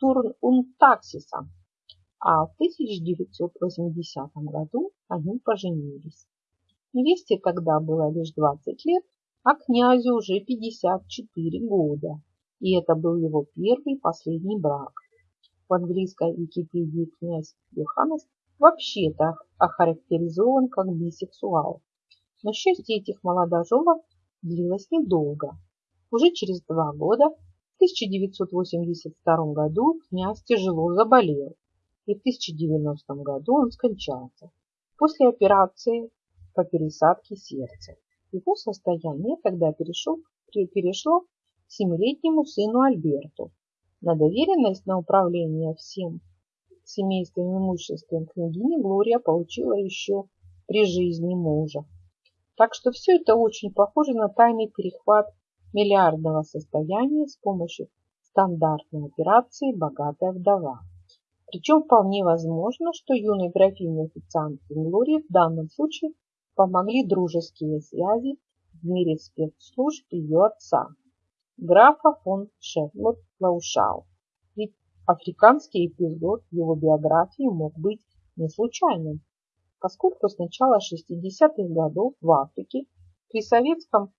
Турн Таксисом, а в 1980 году они поженились. Невесте тогда было лишь 20 лет, а князю уже 54 года. И это был его первый и последний брак. В английской Википедии князь Йоханнес вообще-то охарактеризован как бисексуал. Но счастье этих молодоженов длилось недолго. Уже через два года, в 1982 году, князь тяжело заболел, и в 1090 году он скончался. После операции по пересадке сердца. Его состояние тогда перешло, перешло к семилетнему сыну Альберту. На доверенность на управление всем семейством имуществом княгини Глория получила еще при жизни мужа. Так что все это очень похоже на тайный перехват миллиардного состояния с помощью стандартной операции «Богатая вдова». Причем вполне возможно, что юной графине официантки Глории в данном случае помогли дружеские связи в мире спецслужб ее отца, графа фон Шефлот Лаушау. Ведь африканский эпизод его биографии мог быть не случайным. поскольку с начала 60-х годов в Африке при, советском,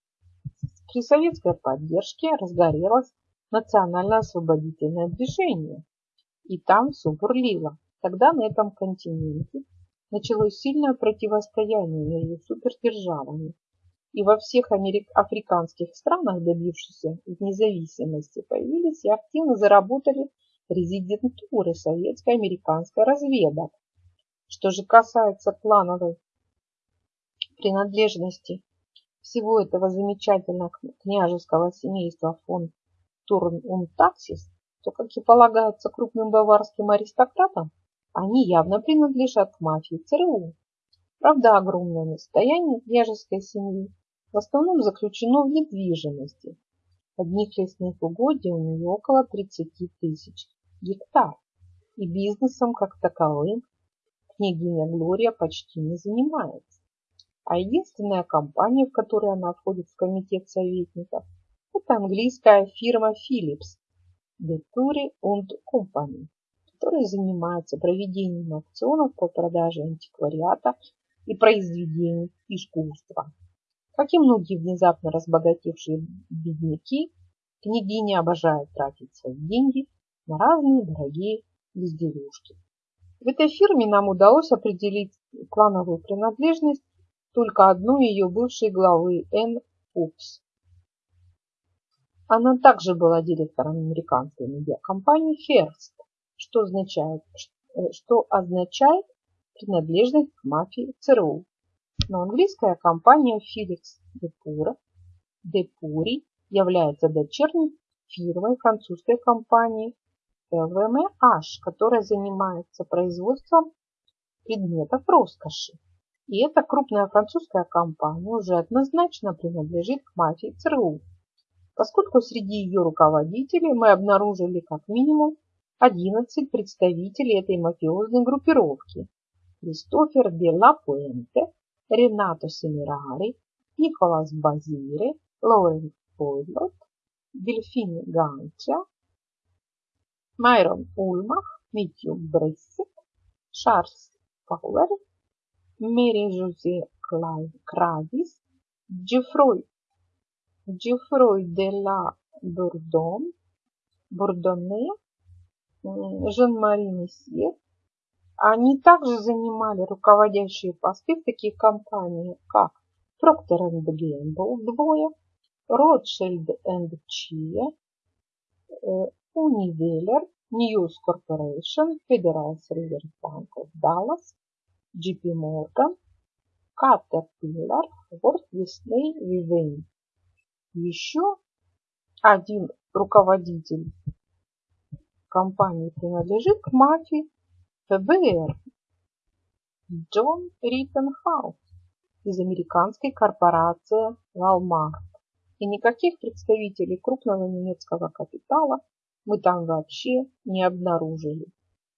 при советской поддержке разгорелось национально-освободительное движение. И там все бурлило. Тогда на этом континенте началось сильное противостояние между супердержавами. И во всех америк... африканских странах, добившихся независимости, появились и активно заработали резидентуры советской американской разведок. Что же касается клановой принадлежности всего этого замечательного княжеского семейства фон Турн-Унтаксис, то, как и полагается крупным баварским аристократам, они явно принадлежат к мафии ЦРУ. Правда, огромное состояние княжеской семьи в основном заключено в недвижимости. Одних лесных угодий у нее около 30 тысяч гектар, и бизнесом как таковым княгиня Глория почти не занимается. А единственная компания, в которой она входит в комитет советников, это английская фирма Philips, Deturi und Company, которая занимается проведением аукционов по продаже антиквариата и произведений искусства. Как и многие внезапно разбогатевшие бедняки, княгиня обожает тратить свои деньги на разные дорогие безделушки. В этой фирме нам удалось определить клановую принадлежность только одной ее бывшей главы Н. Упс. Она также была директором американской медиакомпании Hearst, что означает, э, что означает принадлежность к мафии ЦРУ. Но английская компания Felix Depura, Depuri является дочерней фирмой французской компании ЛВМH, которая занимается производством предметов роскоши. И эта крупная французская компания уже однозначно принадлежит к мафии ЦРУ, поскольку среди ее руководителей мы обнаружили как минимум 11 представителей этой мафиозной группировки. Кристофер де ла Пуэнте, Ренато Семирари, Николас Базире, Лорен Пойлот, Дельфин Ганча, Майрон Ульмах, Митью Брессет, Шарлз Пауэр, Мэри Жозе Кравис, Джефрой, Джефрой де ла Бурдон, Бурдоне, Жан-Мари Месье. Они также занимали руководящие посты в таких компаниях, как Procter Gamble двое, Rothschild Chia, Unilever, News Corporation, Federal Reserve Bank of Dallas, JP Morgan, Caterpillar, Ford, Disney, Vivendi. Еще один руководитель компании принадлежит к мафии ФБР. Джон Риттенхаус из американской корпорации Walmart. И никаких представителей крупного немецкого капитала мы там вообще не обнаружили.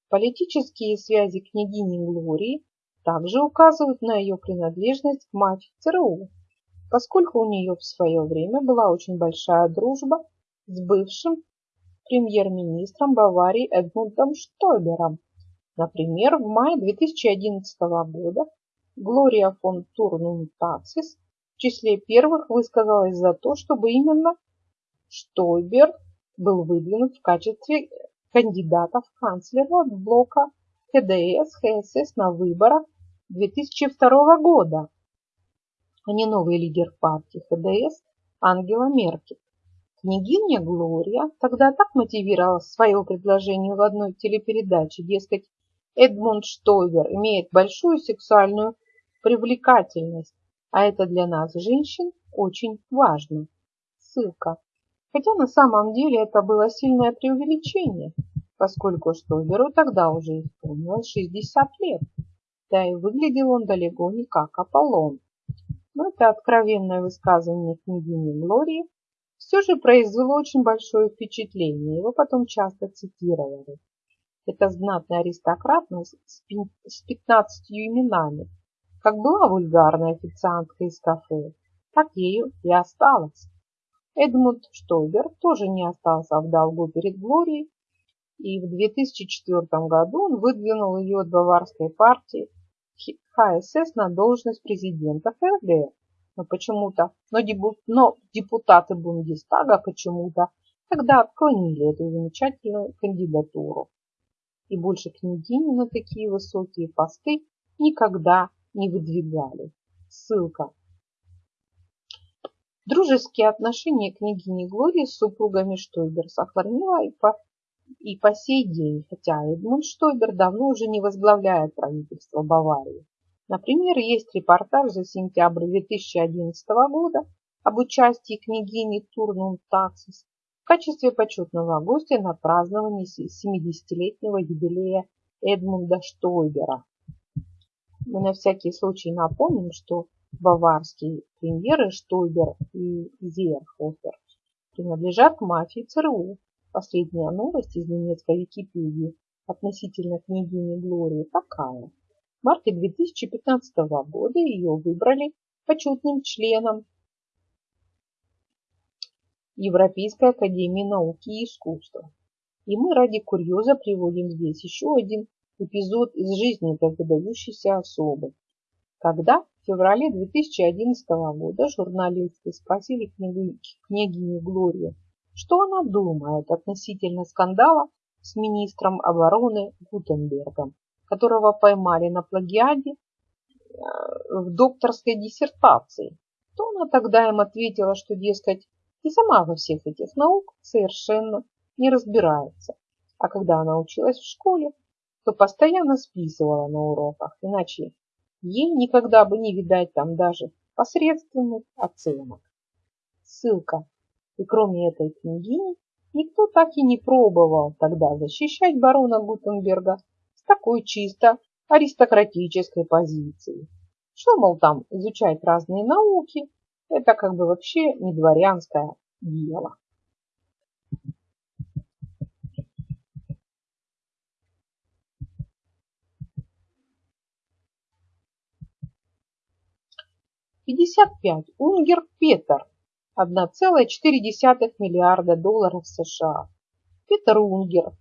Политические связи княгини Глории также указывают на ее принадлежность к мафии ЦРУ, поскольку у нее в свое время была очень большая дружба с бывшим премьер-министром Баварии Эдмундом Штойбером. Например, в мае 2011 года Глория фон Турнун Таксис в числе первых высказалась за то, чтобы именно Штойбер был выдвинут в качестве кандидата в канцлера от блока ХДС ХСС на выборах 2002 года, а не новый лидер партии ХДС Ангела Меркель. Княгиня Глория тогда так мотивировала свое предложение в одной телепередаче, дескать, Эдмунд Штойвер имеет большую сексуальную привлекательность, а это для нас, женщин, очень важно. Ссылка. Хотя на самом деле это было сильное преувеличение, поскольку Штойберу тогда уже исполнилось 60 лет, да и выглядел он далеко не как Аполлон. Но это откровенное высказывание княгини Глории все же произвело очень большое впечатление, его потом часто цитировали. Это знатный аристократ с 15 именами. Как была вульгарная официантка из кафе, так ею и осталась. Эдмунд Штойбер тоже не остался в долгу перед Глорией, и в 2004 году он выдвинул ее от баварской партии ХСС на должность президента ФРГ. Но почему-то, но, но депутаты Бундестага почему-то тогда отклонили эту замечательную кандидатуру. И больше княгини на такие высокие посты никогда не выдвигали. Ссылка. Дружеские отношения княгини Глории с супругами Штойбер сохранила и по, и по сей день, хотя Эдмунд Штойбер давно уже не возглавляет правительство Баварии. Например, есть репортаж за сентябрь 2011 года об участии княгини Турнум Таксис в качестве почетного гостя на праздновании 70-летнего юбилея Эдмунда Штойбера. Мы на всякий случай напомним, что баварские премьеры Штойбер и Зейерхофер принадлежат мафии ЦРУ. Последняя новость из немецкой Википедии относительно княгини Глории такая. В марте 2015 года ее выбрали почетным членом Европейской академии науки и искусства. И мы ради курьеза приводим здесь еще один эпизод из жизни этой выдающейся особы. Когда в феврале 2011 года журналисты спросили княгиню Глорию, что она думает относительно скандала с министром обороны Гутенбергом, которого поймали на плагиаде э, в докторской диссертации, то она тогда им ответила, что, дескать, и сама во всех этих наук совершенно не разбирается. А когда она училась в школе, то постоянно списывала на уроках, иначе ей никогда бы не видать там даже посредственных оценок. Ссылка. И кроме этой княгини, никто так и не пробовал тогда защищать барона Гутенберга с такой чисто аристократической позиции. Что, мол, там изучать разные науки, это как бы вообще не дворянское дело. Пятьдесят пять. Унгер Петер. 1,4 миллиарда долларов США. Петер Унгер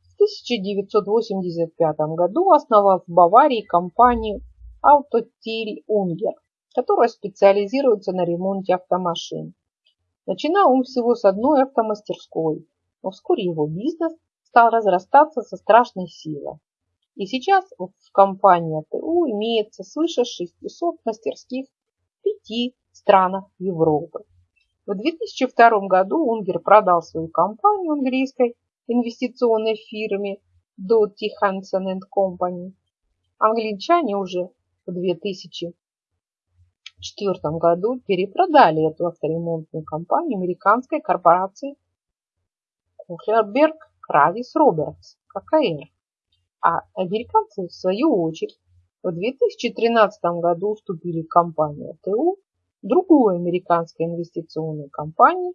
в 1985 году основал в Баварии компанию Autotil Unger которая специализируется на ремонте автомашин. Начинал он всего с одной автомастерской, но вскоре его бизнес стал разрастаться со страшной силой. И сейчас в компании АТУ имеется свыше 600 мастерских пяти странах Европы. В 2002 году Унгер продал свою компанию английской инвестиционной фирме Doty Hansen Company. Англичане уже в 2000 1994 году перепродали эту авторемонтную компанию американской корпорации Кухлерберг Кравис Робертс, ККР. А американцы, в свою очередь, в 2013 году уступили компанию ТУ другой американской инвестиционной компании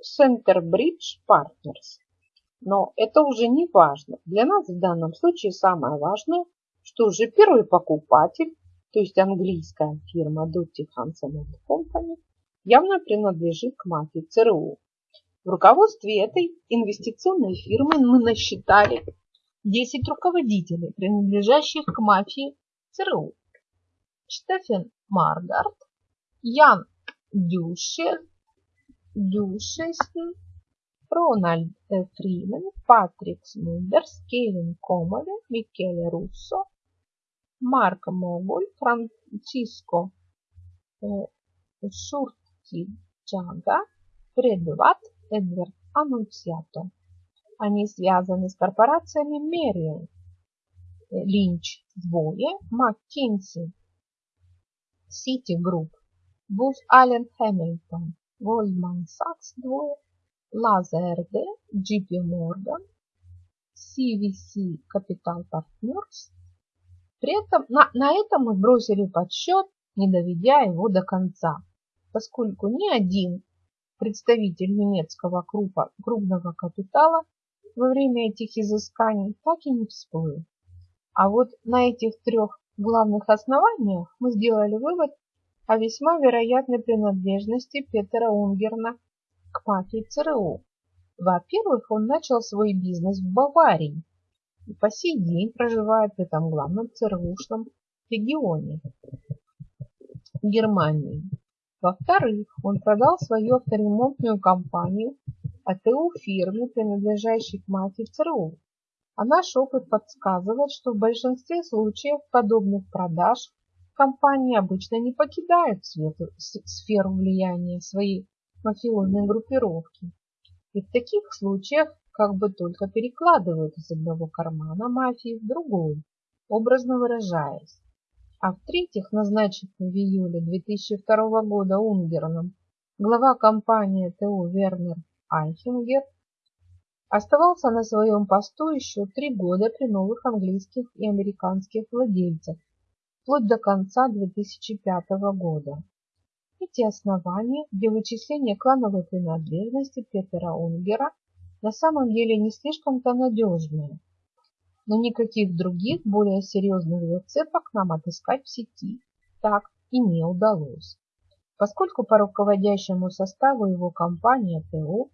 Centerbridge Partners. Но это уже не важно. Для нас в данном случае самое важное, что уже первый покупатель то есть английская фирма Doty Hansen Company, явно принадлежит к мафии ЦРУ. В руководстве этой инвестиционной фирмы мы насчитали 10 руководителей, принадлежащих к мафии ЦРУ. Штефен Маргарт, Ян Дюшер, Дюшесн, Рональд Фримен, Патрик Смундерс, Кевин Комоле, Микеле Руссо, Марко Моголь, Франциско Шуртиджага, Предват, Эдвард Аннунциато. Они связаны с корпорациями Merrill Lynch двое, McKinsey, Citigroup, Booz Allen Hamilton, Goldman Сакс двое, Lazard, JP Morgan, CVC Capital Partners, при этом на, на этом мы бросили подсчет, не доведя его до конца, поскольку ни один представитель немецкого крупа, крупного капитала во время этих изысканий так и не всплыл. А вот на этих трех главных основаниях мы сделали вывод о весьма вероятной принадлежности Петера Унгерна к мафии ЦРУ. Во-первых, он начал свой бизнес в Баварии, и по сей день проживает в этом главном ЦРУшном регионе Германии. Во-вторых, он продал свою авторемонтную компанию АТУ фирме, принадлежащей к мафии ЦРУ. А наш опыт подсказывает, что в большинстве случаев подобных продаж компании обычно не покидают сферу влияния своей мафиозной группировки. И в таких случаях как бы только перекладывают из одного кармана мафии в другой, образно выражаясь. А в-третьих, назначенный в июле 2002 года Унгерном глава компании ТУ Вернер Айхенгер оставался на своем посту еще три года при новых английских и американских владельцах, вплоть до конца 2005 года. Эти основания для вычисления клановой принадлежности Петера Унгера на самом деле не слишком-то надежные, но никаких других более серьезных зацепок нам отыскать в сети так и не удалось, поскольку по руководящему составу его компании ТО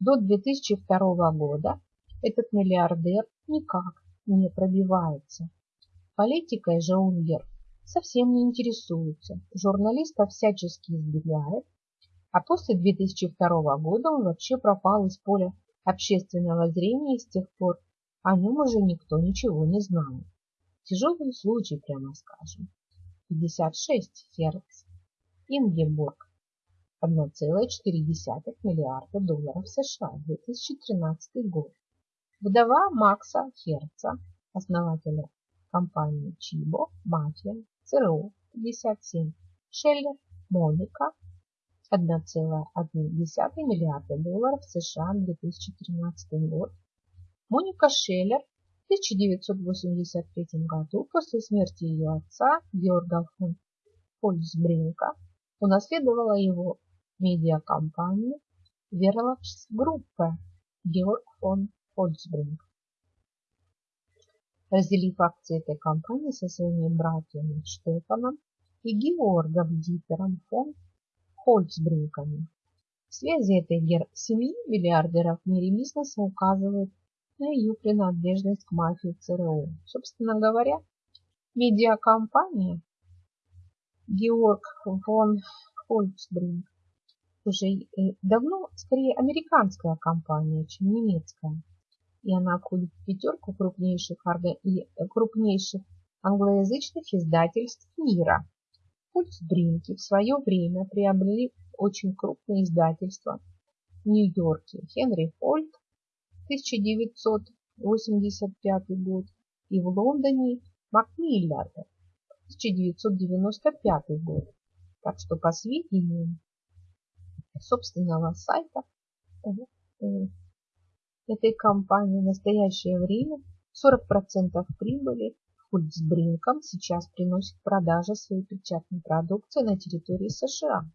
до 2002 года этот миллиардер никак не пробивается. Политикой же Унгер совсем не интересуется, журналистов всячески избегает, а после 2002 года он вообще пропал из поля общественного зрения и с тех пор о нем уже никто ничего не знает. Тяжелый случай, прямо скажем. 56 Херц. Ингеборг. 1,4 миллиарда долларов США. 2013 год. Вдова Макса Херца, основателя компании Чибо, Мафия, ЦРУ, 57. Шеллер, Моника, 1,1 миллиарда долларов США 2013 год. Моника Шеллер в 1983 году после смерти ее отца Георга фон Фольцбринка унаследовала его медиакомпанию Верлапс Группе Георг фон Фольцбринк. Разделив акции этой компании со своими братьями Штефаном и Георгом Дитером фон Хольцбринками. Связи этой семьи миллиардеров в мире бизнеса указывают на ее принадлежность к мафии ЦРУ. Собственно говоря, медиакомпания Георг фон Хольцбринг уже э, давно скорее американская компания, чем немецкая. И она входит в пятерку крупнейших, и крупнейших англоязычных издательств мира. Хольцбринки в свое время приобрели очень крупные издательства в Нью-Йорке Хенри Фольд 1985 год и в Лондоне Макмиллер 1995 год. Так что по сведениям собственного сайта э, этой компании в настоящее время 40% прибыли Фульцбринком сейчас приносит продажа своей печатной продукции на территории США.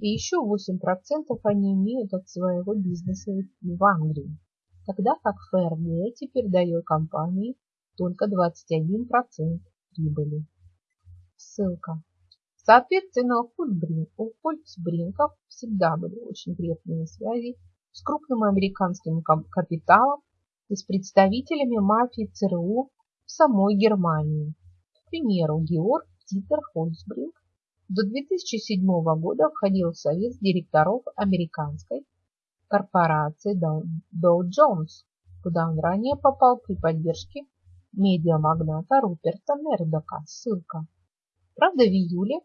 И еще 8% они имеют от своего бизнеса в Англии, тогда как ФРГ теперь дает компании только 21% прибыли. Ссылка. Соответственно, у, Фольксбринков всегда были очень крепкие связи с крупным американским капиталом и с представителями мафии ЦРУ в самой Германии. К примеру, Георг Титер Хольцбринг до 2007 года входил в совет директоров американской корпорации Dow Jones, куда он ранее попал при поддержке медиамагната Руперта Мердока. Ссылка. Правда, в июле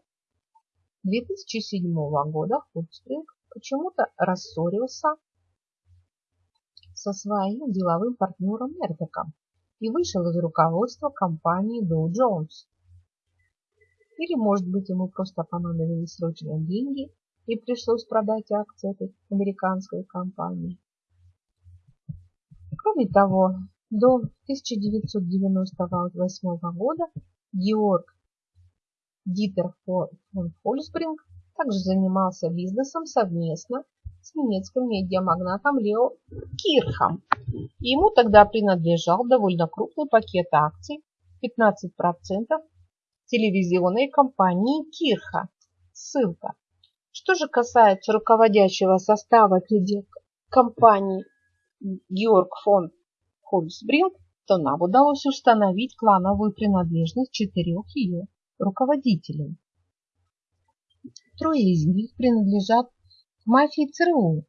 2007 года Хольцбринг почему-то рассорился со своим деловым партнером Мердоком и вышел из руководства компании Dow Jones. Или, может быть, ему просто понадобились срочные деньги и пришлось продать акции этой американской компании. Кроме того, до 1998 года Георг Дитер фон Фольсбринг также занимался бизнесом совместно с немецким медиамагнатом Лео Кирхом. Ему тогда принадлежал довольно крупный пакет акций 15% телевизионной компании Кирха. Ссылка. Что же касается руководящего состава компании Георг фон Хольцбринг, то нам удалось установить клановую принадлежность четырех ее руководителей. Трое из них принадлежат мафии ЦРУ.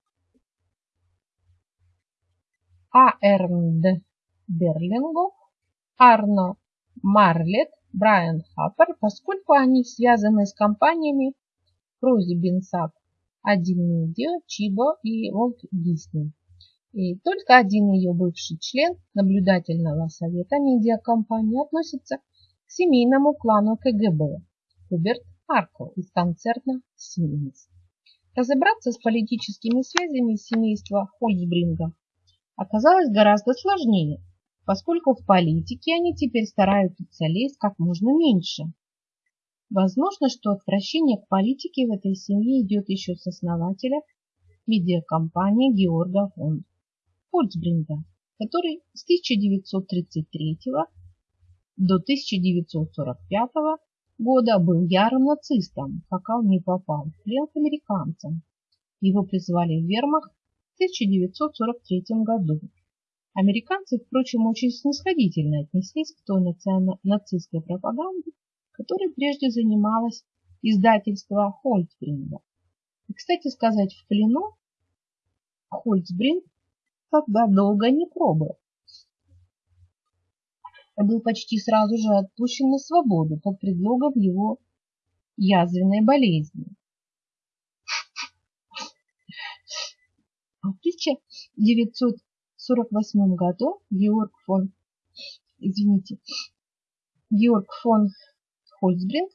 А. Эрнд Берлингов, Арно Марлет, Брайан Хаппер, поскольку они связаны с компаниями Крузи Бенсак, Один Медиа, Чибо и Волт Дисней. И только один ее бывший член наблюдательного совета медиакомпании относится к семейному клану КГБ Хуберт Аркл из концерна Siemens. Разобраться с политическими связями семейства Хольцбринга оказалось гораздо сложнее, поскольку в политике они теперь стараются лезть как можно меньше. Возможно, что отвращение к политике в этой семье идет еще с основателя медиакомпании Георга фон Хольцбринга, который с 1933 до 1945 года был ярым нацистом, пока он не попал в плен к американцам. Его призвали в вермахт в 1943 году. Американцы, впрочем, очень снисходительно отнеслись к той нацистской пропаганде, которой прежде занималось издательство Хольцбринга. И, кстати сказать, в плену Хольцбринг тогда долго не пробыл был почти сразу же отпущен на свободу под предлогом его язвенной болезни. А в 1948 году Георг фон, извините, Георг фон Хольцбринг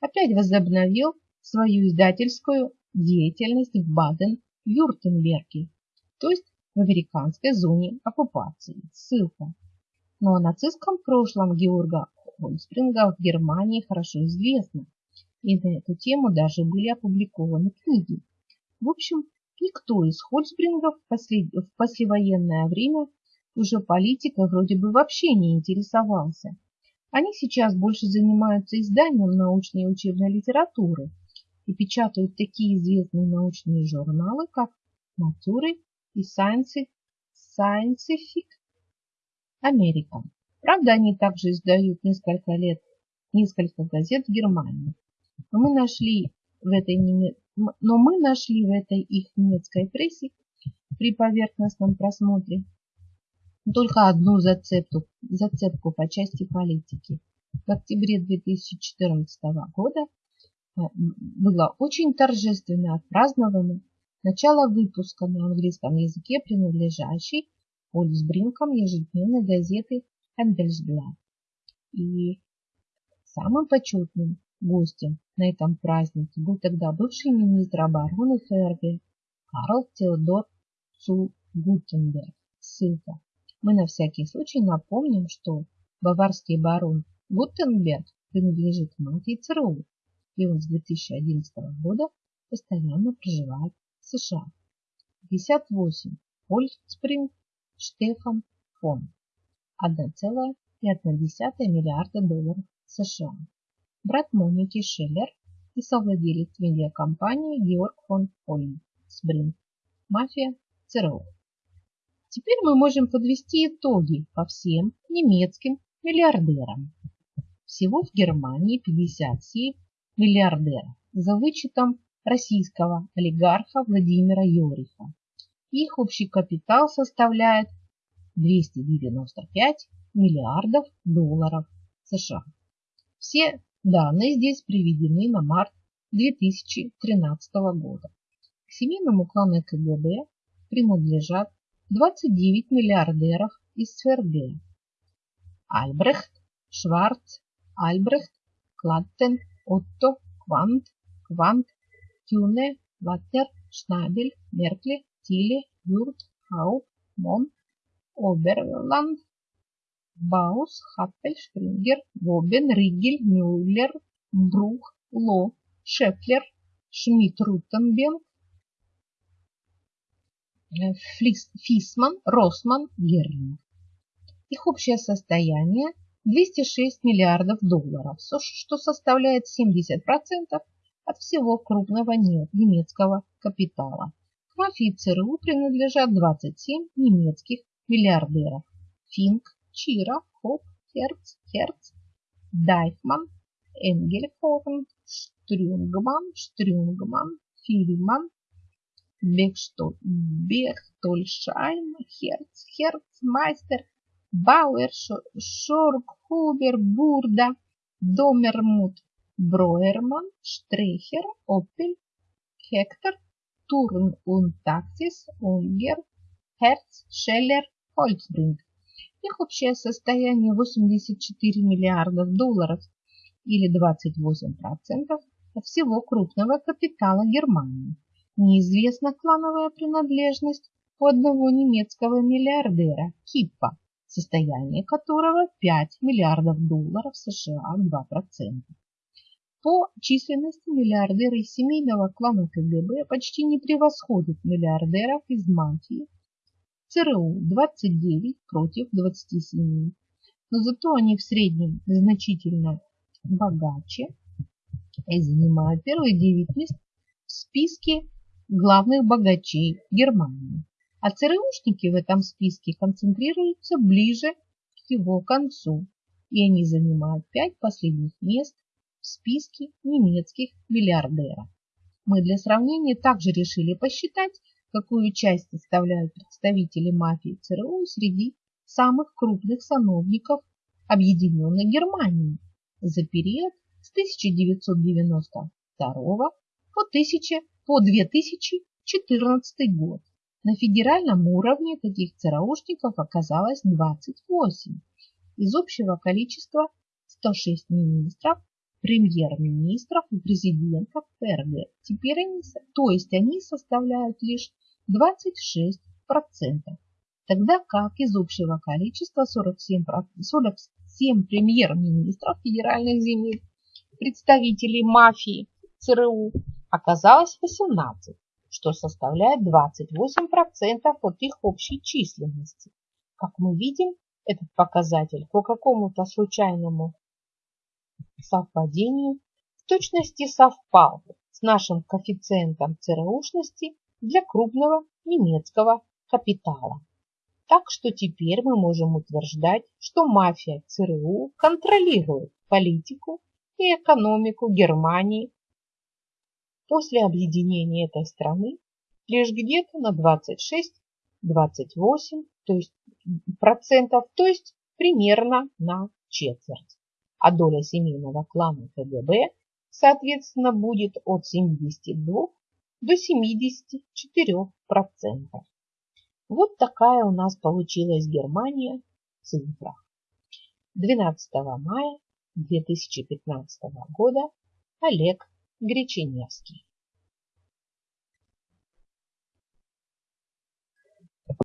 опять возобновил свою издательскую деятельность в Баден-Вюртемберге, то есть в американской зоне оккупации. Ссылка но о нацистском прошлом Георга Хольцбринга в Германии хорошо известно, и на эту тему даже были опубликованы книги. В общем, никто из Хольцбрингов в послевоенное время уже политикой вроде бы вообще не интересовался. Они сейчас больше занимаются изданием научной и учебной литературы и печатают такие известные научные журналы, как Nature и Scientific Америка. Правда, они также издают несколько лет, несколько газет в Германии. Но мы нашли в этой, но мы нашли в этой их немецкой прессе при поверхностном просмотре только одну зацепку, зацепку по части политики. В октябре 2014 года э, было очень торжественно отпраздновано начало выпуска на английском языке, принадлежащей Ольсбринком ежедневной газеты Handelsblatt. И самым почетным гостем на этом празднике был тогда бывший министр обороны ФРГ Карл Теодор Цу Гутенберг. Ссылка. Мы на всякий случай напомним, что баварский барон Гутенберг принадлежит мафии ЦРУ, и он с 2011 года постоянно проживает в США. 58. Ольспринг Штефан фон 1,1 миллиарда долларов США. Брат Моники Шеллер и совладелец медиакомпании Георг фон Хольмсбринг. Мафия ЦРУ. Теперь мы можем подвести итоги по всем немецким миллиардерам. Всего в Германии 57 миллиардеров за вычетом российского олигарха Владимира Йориха. Их общий капитал составляет 295 миллиардов долларов США. Все данные здесь приведены на март 2013 года. К семейному клану КГБ принадлежат 29 миллиардеров из ФРГ. Альбрехт, Шварц, Альбрехт, Клаттен, Отто, Квант, Квант, Тюне, Ваттер, Шнабель, Меркли, Тиле, Юрт, Хау, Мон, Оберланд, Баус, Хаппель, Шпрингер, Гобен, Ригель, Мюллер, Брух, Ло, Шефлер, Шмидт, Рутенбенг, Фисман, Росман, Герлинг. Их общее состояние 206 миллиардов долларов, что составляет 70% от всего крупного немецкого капитала. Мафии ЦРУ принадлежат 27 немецких миллиардеров. Финк, Чира, Хоп, Херц, Херц, Дайфман, Энгельхорн, Штрюнгман, Штрюнгман, Фильман, Бехтольшайм, Херц, Херцмайстер, Бауэр, Шоркхубер, Бурда, Домермут, Броерман, Штрехер, Опель, Хектор, Турн und Taxis, Унгер, Hertz, Шеллер, Хольцбринг. Их общее состояние 84 миллиардов долларов или 28% всего крупного капитала Германии. Неизвестна клановая принадлежность у одного немецкого миллиардера Киппа, состояние которого 5 миллиардов долларов США 2%. По численности миллиардеры из семейного клана КГБ почти не превосходят миллиардеров из мафии. ЦРУ 29 против 27, но зато они в среднем значительно богаче и занимают первые 9 мест в списке главных богачей Германии. А ЦРУшники в этом списке концентрируются ближе к его концу, и они занимают 5 последних мест списке немецких миллиардеров. Мы для сравнения также решили посчитать, какую часть составляют представители мафии ЦРУ среди самых крупных сановников Объединенной Германии за период с 1992 по 1000 по 2014 год. На федеральном уровне таких ЦРУшников оказалось 28. Из общего количества 106 министров, премьер-министров и президентов ФРГ. Теперь они, то есть они составляют лишь 26%, тогда как из общего количества 47, 47 премьер-министров федеральных земель, представителей мафии ЦРУ оказалось 18, что составляет 28% от их общей численности. Как мы видим, этот показатель по какому-то случайному совпадению в точности совпал с нашим коэффициентом ЦРУшности для крупного немецкого капитала. Так что теперь мы можем утверждать, что мафия ЦРУ контролирует политику и экономику Германии после объединения этой страны лишь где-то на 26-28 то есть, процентов, то есть примерно на четверть. А доля семейного клана КГБ, соответственно, будет от 72 до 74 процентов. Вот такая у нас получилась Германия в цифрах. 12 мая 2015 года Олег Греченевский.